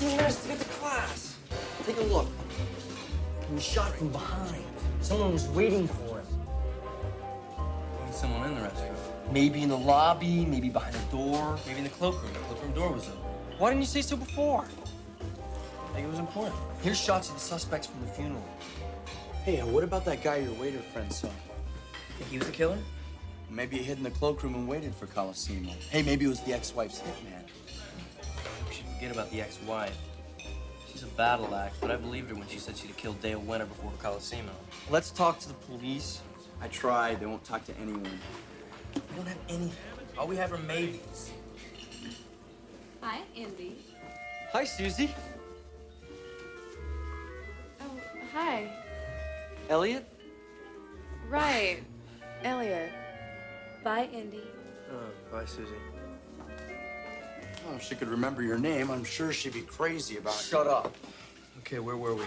15 minutes to get to class. Take a look. He was shot from behind. Someone was waiting for him. Maybe someone in the restaurant. Maybe in the lobby, maybe behind the door. Maybe in the cloakroom. The cloakroom door was open. Why didn't you say so before? I think it was important. Here's shots of the suspects from the funeral. Hey, uh, what about that guy your waiter friend saw? Think he was the killer? Maybe he hid in the cloakroom and waited for Colosimo. Hey, maybe it was the ex-wife's hitman. We should forget about the ex-wife. She's a battle axe, but I believed her when she said she'd have killed Dale Winter before Colosimo. Let's talk to the police. I tried. They won't talk to anyone. We don't have anything. All we have are maybes. Hi, Indy. Hi, Susie. Oh, hi. Eliot? Right. Eliot. Bye, Indy. Oh, uh, bye, Susie. Oh, if she could remember your name, I'm sure she'd be crazy about it. Shut up. Okay, where were we?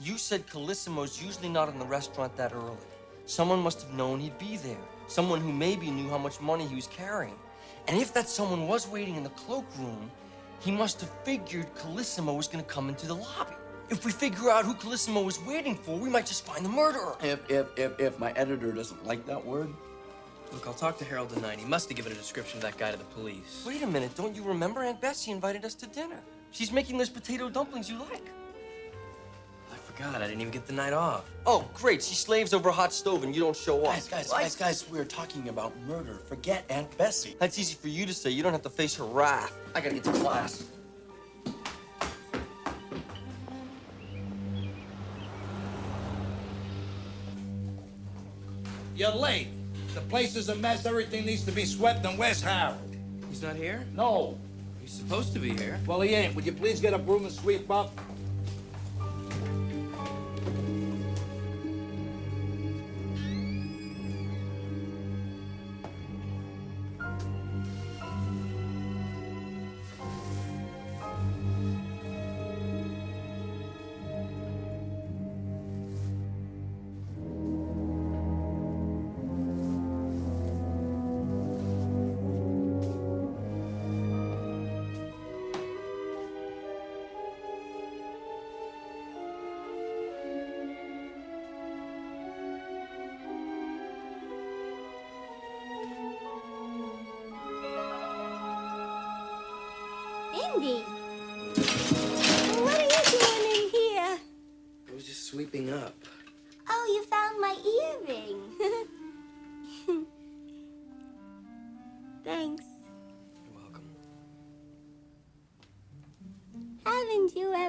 You said Colosimo's usually not in the restaurant that early. Someone must have known he'd be there. Someone who maybe knew how much money he was carrying. And if that someone was waiting in the cloakroom, he must have figured Colosimo was gonna come into the lobby. If we figure out who Colosimo was waiting for, we might just find the murderer. If, if, if, if my editor doesn't like that word, Look, I'll talk to Harold tonight. He must have given a description of that guy to the police. Wait a minute, don't you remember Aunt Bessie invited us to dinner? She's making those potato dumplings you like. I forgot. I didn't even get the night off. Oh, great. She slaves over a hot stove and you don't show up. guys, guys, Like- guys, guys, we're talking about murder. Forget Aunt Bessie. That's easy for you to say. You don't have to face her wrath. I gotta get to class. You're late. The place is a mess. Everything needs to be swept, and where's Harold? He's not here? No. He's supposed to be here. Well, he ain't. Would you please get a broom and sweep up?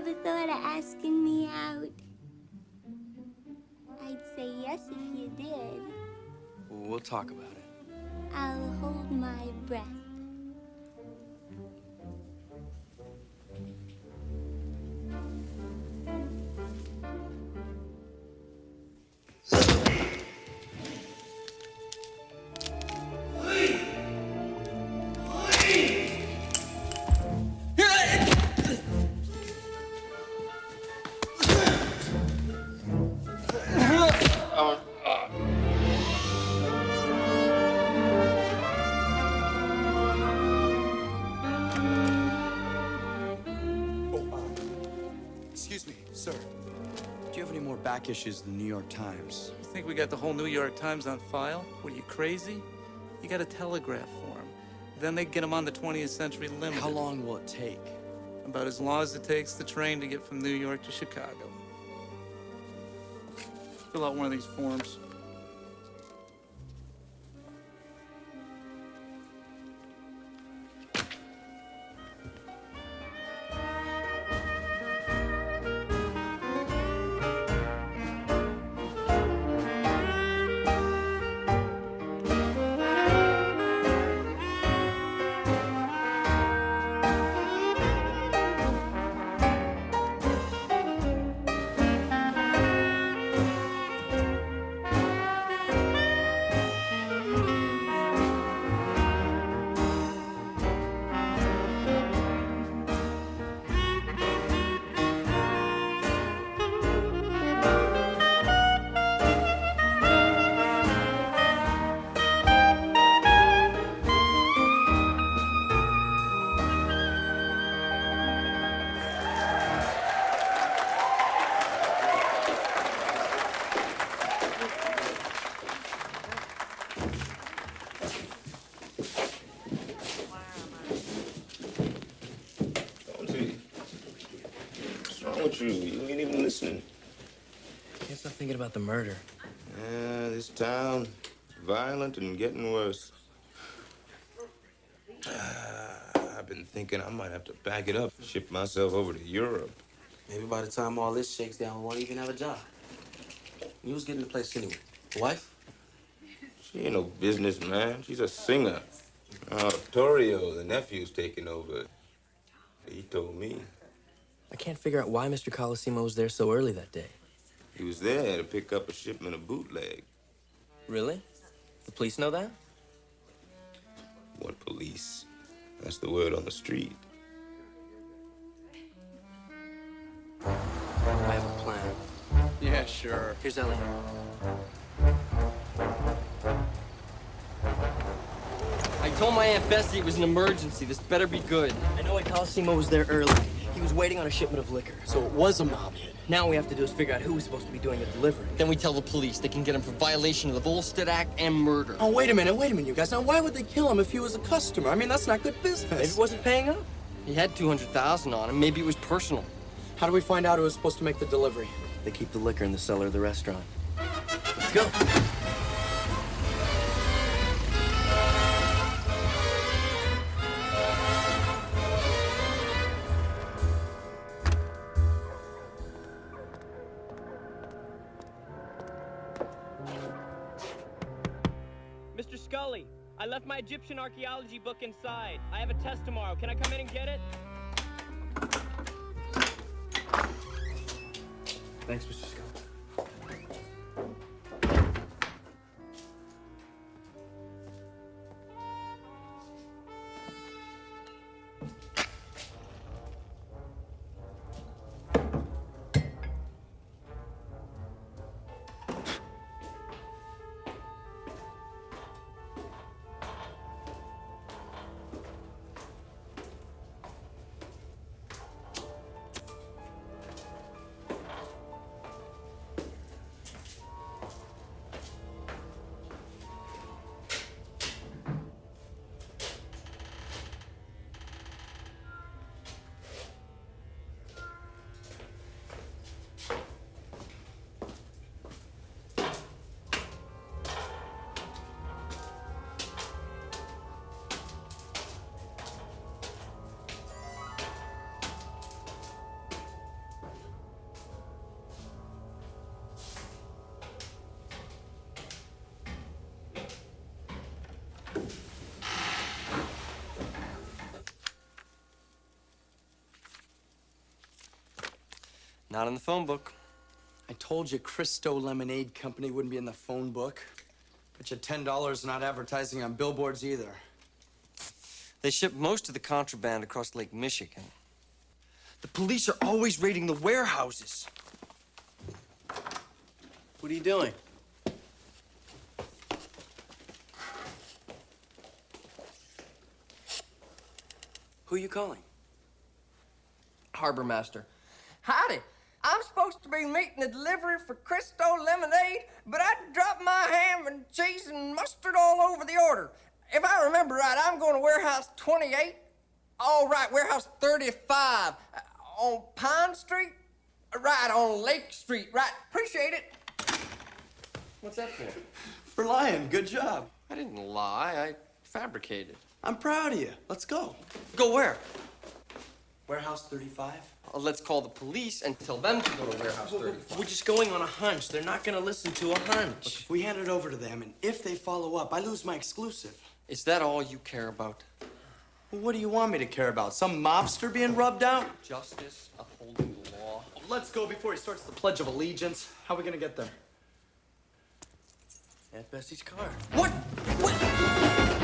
Ever thought of asking me out? I'd say yes if you did. We'll talk about it. I'll hold my breath. Issues of the New York Times. You think we got the whole New York Times on file? What are you crazy? You got a telegraph for them. Then they get them on the 20th Century Limited. How long will it take? About as long as it takes the train to get from New York to Chicago. Fill out one of these forms. Thinking about the murder. Yeah, this town, violent and getting worse. Ah, I've been thinking I might have to back it up, ship myself over to Europe. Maybe by the time all this shakes down, we won't even have a job. You was getting the place anyway. Wife? She ain't no businessman. She's a singer. Uh, Torrio, the nephew's taking over. He told me. I can't figure out why Mr. Colosimo was there so early that day. He was there to pick up a shipment of bootleg. Really? The police know that? What police? That's the word on the street. I have a plan. Yeah, sure. Here's Eliot. Told my Aunt Bessie it was an emergency. This better be good. I know Colosimo was there early. He was waiting on a shipment of liquor. So it was a mob hit. Now what we have to do is figure out who was supposed to be doing the delivery. Then we tell the police. They can get him for violation of the Volstead Act and murder. Oh, wait a minute, wait a minute, you guys. Now, why would they kill him if he was a customer? I mean, that's not good business. Maybe it wasn't paying up. He had 200000 on him. Maybe it was personal. How do we find out who was supposed to make the delivery? They keep the liquor in the cellar of the restaurant. Let's go. Egyptian archaeology book inside. I have a test tomorrow. Can I come in and get it? Thanks, Mr. Scott. Not in the phone book. I told you Cristo Lemonade Company wouldn't be in the phone book. But you $10 not advertising on billboards either. They ship most of the contraband across Lake Michigan. The police are always raiding the warehouses. What are you doing? Who are you calling? Harbor Master. Howdy. I, I'm supposed to be meeting a delivery for Cristo Lemonade, but I dropped my ham and cheese and mustard all over the order. If I remember right, I'm going to warehouse 28. All right, warehouse 35 uh, on Pine Street. Right on Lake Street. Right. Appreciate it. What's that for? For lying, good job. I didn't lie. I fabricated. I'm proud of you. Let's go. Go where? Warehouse 35. Uh, let's call the police and tell them to go to warehouse 35. We're just going on a hunch. They're not gonna listen to a hunch. Look, if we hand it over to them and if they follow up, I lose my exclusive. Is that all you care about? Well, what do you want me to care about? Some mobster being rubbed out? Justice, upholding the law. Let's go before he starts the Pledge of Allegiance. How are we gonna get there? Aunt Bessie's car. What? What?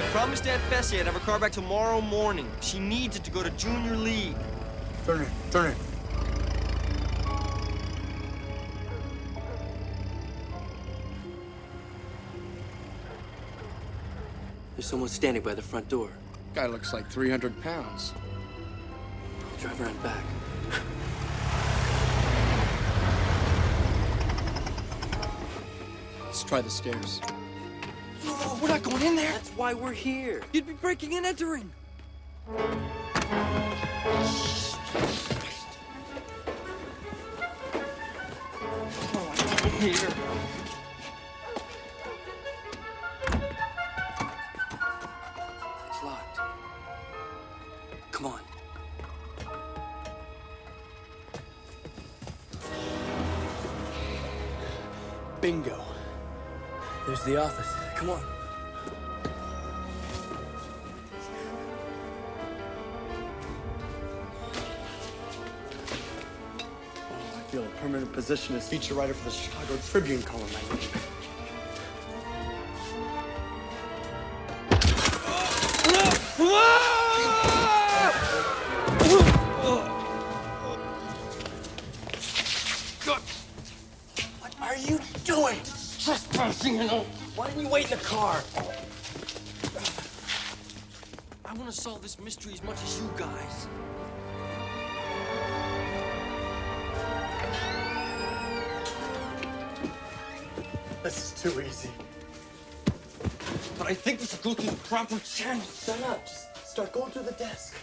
I promised Aunt Bessie I'd have her car back tomorrow morning. She needs it to go to junior league. Turn it, turn it. There's someone standing by the front door. Guy looks like 300 pounds. I'll Drive around back. Let's try the stairs. We're not going in there. That's why we're here. You'd be breaking and entering. Here. It's locked. Come on. Bingo. There's the office. Come on. Oh, I feel a permanent position as feature writer for the Chicago Tribune column. Car? I want to solve this mystery as much as you guys. This is too easy. But I think we should go through the proper channel. Shut up. Just start going through the desk.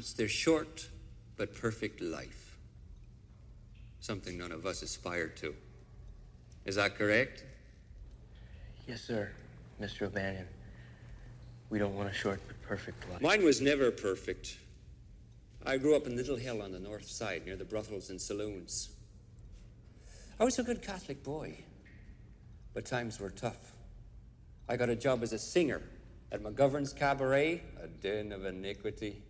It's their short but perfect life. Something none of us aspired to. Is that correct? Yes, sir, Mr. O'Banion. We don't want a short but perfect life. Mine was never perfect. I grew up in Little Hell on the north side near the brothels and saloons. I was a good Catholic boy, but times were tough. I got a job as a singer at McGovern's Cabaret, a den of iniquity.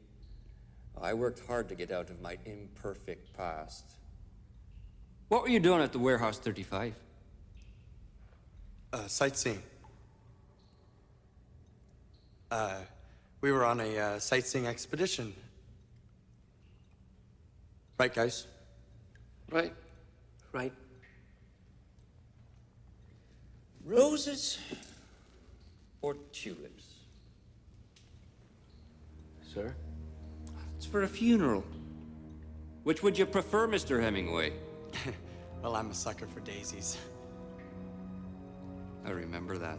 I worked hard to get out of my imperfect past. What were you doing at the Warehouse 35? Uh, sightseeing. Uh, we were on a uh, sightseeing expedition. Right, guys? Right. Right. Roses or tulips? Sir? It's for a funeral. Which would you prefer, Mr. Hemingway? (laughs) Well, I'm a sucker for daisies. I remember that.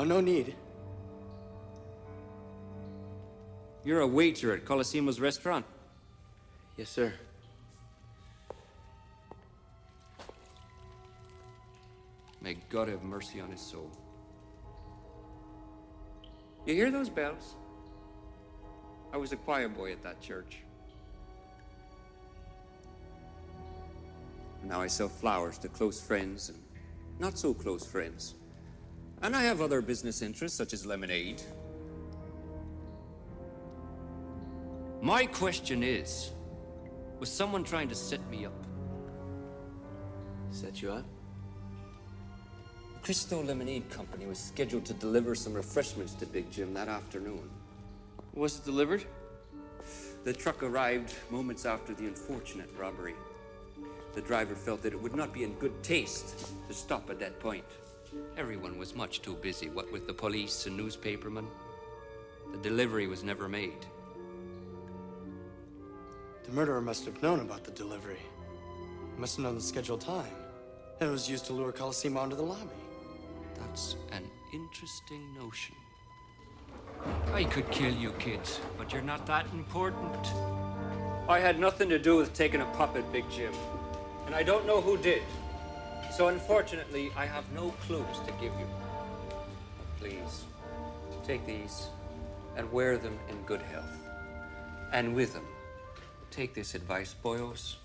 Oh, no need. You're a waiter at Colosimo's restaurant. Yes, sir. May God have mercy on his soul. You hear those bells? I was a choir boy at that church. Now I sell flowers to close friends and not so close friends. And I have other business interests, such as lemonade. My question is was someone trying to set me up? Set you up? Cristo Lemonade Company was scheduled to deliver some refreshments to Big Jim that afternoon. Was it delivered? The truck arrived moments after the unfortunate robbery. The driver felt that it would not be in good taste to stop at that point. Everyone was much too busy, what with the police and newspapermen. The delivery was never made. The murderer must have known about the delivery. He must have known the scheduled time. And it was used to lure Colosimo onto the lobby. That's an interesting notion. I could kill you kids, but you're not that important. I had nothing to do with taking a puppet, Big Jim. And I don't know who did. So unfortunately, I have no clues to give you. Please, take these and wear them in good health. And with them, take this advice, boyos.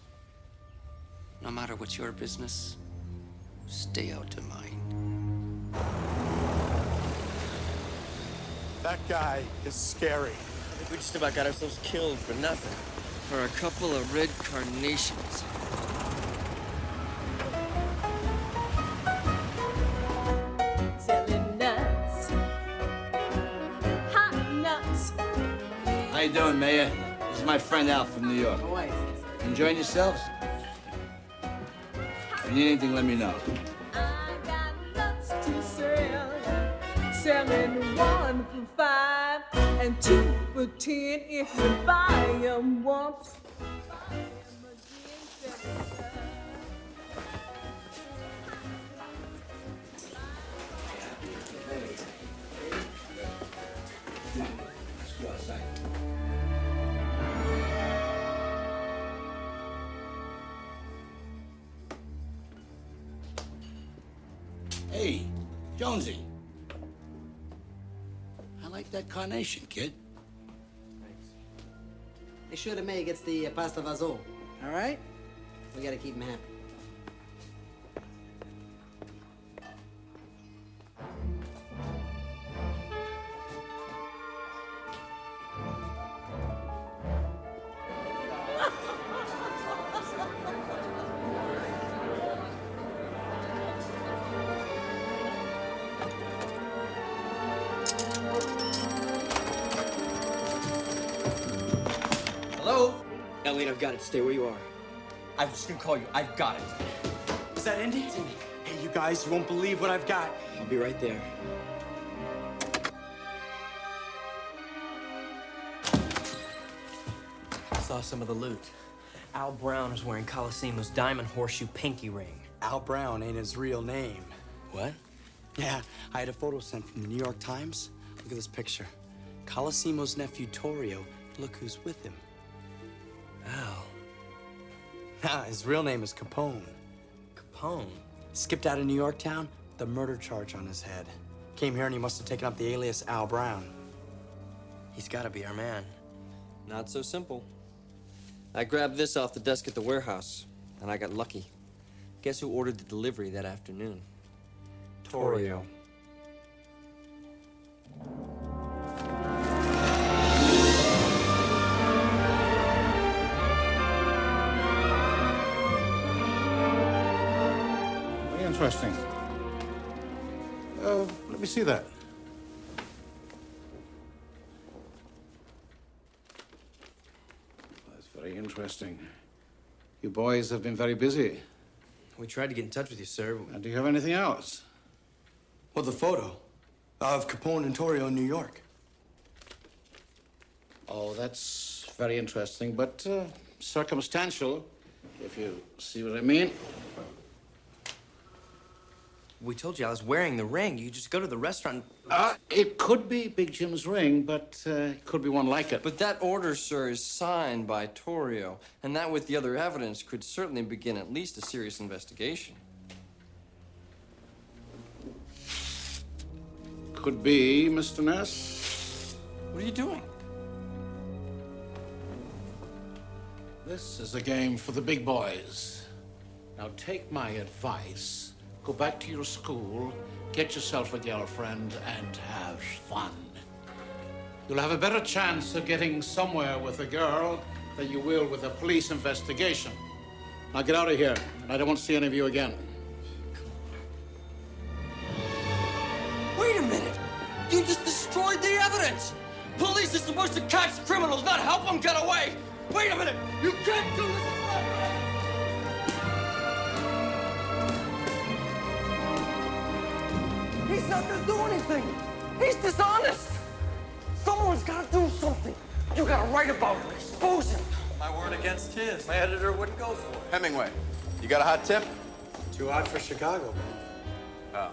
No matter what's your business, stay out of mine. That guy is scary. I think we just about got ourselves killed for nothing. For a couple of red carnations. Selling nuts. Hot nuts. How you doing, Mayor? This is my friend Al from New York. Enjoying yourselves? If you need anything, let me know. Nuts to sell. Selling for five and two for ten if you buy 'em once. Hey, Jonesy. Like that carnation, kid. Make sure the mayor gets the uh, pasta vaso, All right? We gotta keep him happy. Eliot, I've got it. Stay where you are. I was just gonna call you. I've got it. Is that Indy? Hey, you guys, you won't believe what I've got. I'll be right there. I Saw some of the loot. Al Brown is wearing Colosimo's diamond horseshoe pinky ring. Al Brown ain't his real name. What? Yeah, I had a photo sent from the New York Times. Look at this picture. Colosimo's nephew, Torrio. Look who's with him. Al. Nah, his real name is Capone. Capone? Skipped out of New York town, the murder charge on his head. Came here and he must have taken up the alias Al Brown. He's gotta be our man. Not so simple. I grabbed this off the desk at the warehouse, and I got lucky. Guess who ordered the delivery that afternoon? Torrio. Interesting. Uh, let me see that. That's very interesting. You boys have been very busy. We tried to get in touch with you, sir. And do you have anything else? Well, the photo of Capone and Torrio in New York. Oh, that's very interesting, but uh, circumstantial, if you see what I mean. We told you I was wearing the ring. You just go to the restaurant. Uh, it could be Big Jim's ring, but uh, it could be one like it. But that order, sir, is signed by Torrio, and that with the other evidence could certainly begin at least a serious investigation. Could be, Mr. Ness. What are you doing? This is a game for the big boys. Now take my advice. Go back to your school, get yourself a girlfriend, and have fun. You'll have a better chance of getting somewhere with a girl than you will with a police investigation. Now get out of here. And I don't want to see any of you again. Wait a minute! You just destroyed the evidence! Police are supposed to catch criminals, not help them get away! Wait a minute! You can't do this! He's not gonna do anything. He's dishonest. Someone's gotta do something. You gotta write about him, expose him. My word against his. My editor wouldn't go for it. Hemingway, you got a hot tip? Too hot for Chicago, Oh.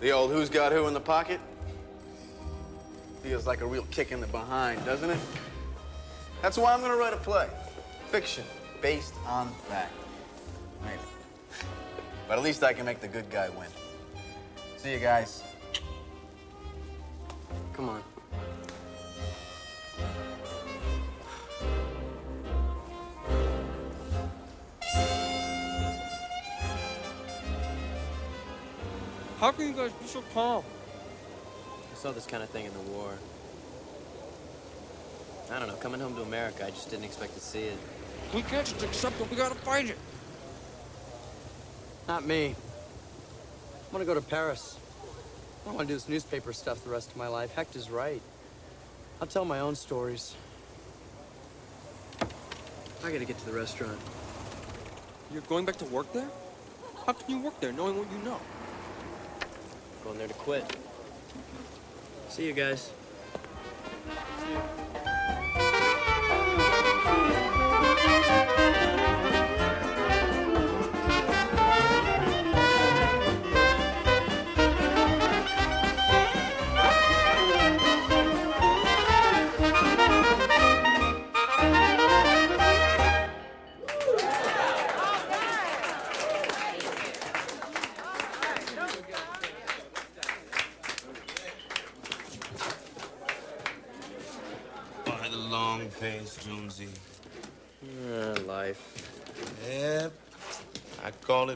The old who's got who in the pocket? Feels like a real kick in the behind, doesn't it? That's why I'm gonna write a play. Fiction, based on fact. Maybe. But at least I can make the good guy win. See you guys. Come on. How can you guys be so calm? I saw this kind of thing in the war. I don't know, coming home to America, I just didn't expect to see it. We can't just accept it. We gotta fight it. Not me. I want to go to Paris. I don't want to do this newspaper stuff the rest of my life. Hector's right. I'll tell my own stories. I gotta get to the restaurant. You're going back to work there? How can you work there knowing what you know? Going there to quit. See you guys. By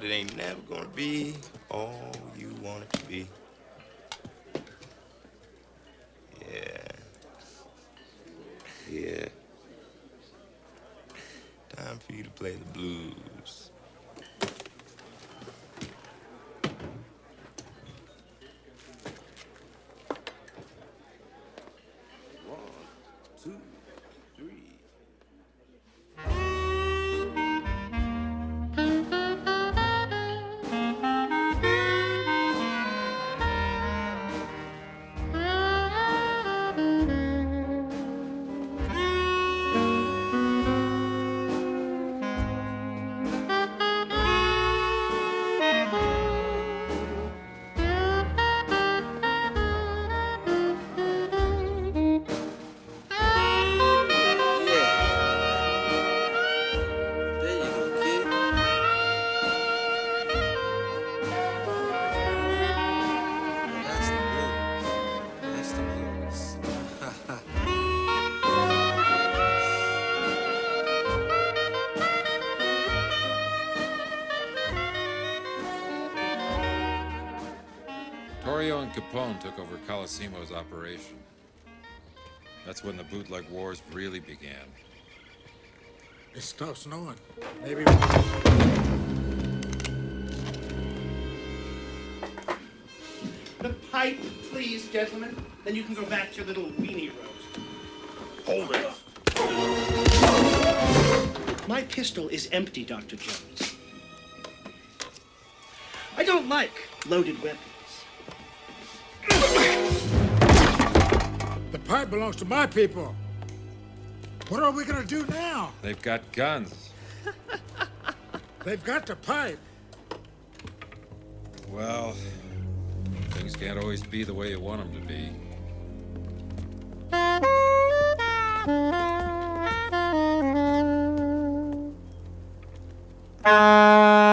it, ain't never gonna be all you want it to be. Yeah. Yeah. Time for you to play the blues. Capone took over Colosimo's operation. That's when the bootleg wars really began. It stops snowing. Maybe. The pipe, please, gentlemen. Then you can go back to your little weenie roast. Hold it. My pistol is empty, Dr. Jones. I don't like loaded weapons. The pipe belongs to my people. What are we gonna do now? They've got guns. (laughs) They've got the pipe. Well, things can't always be the way you want them to be. But (laughs)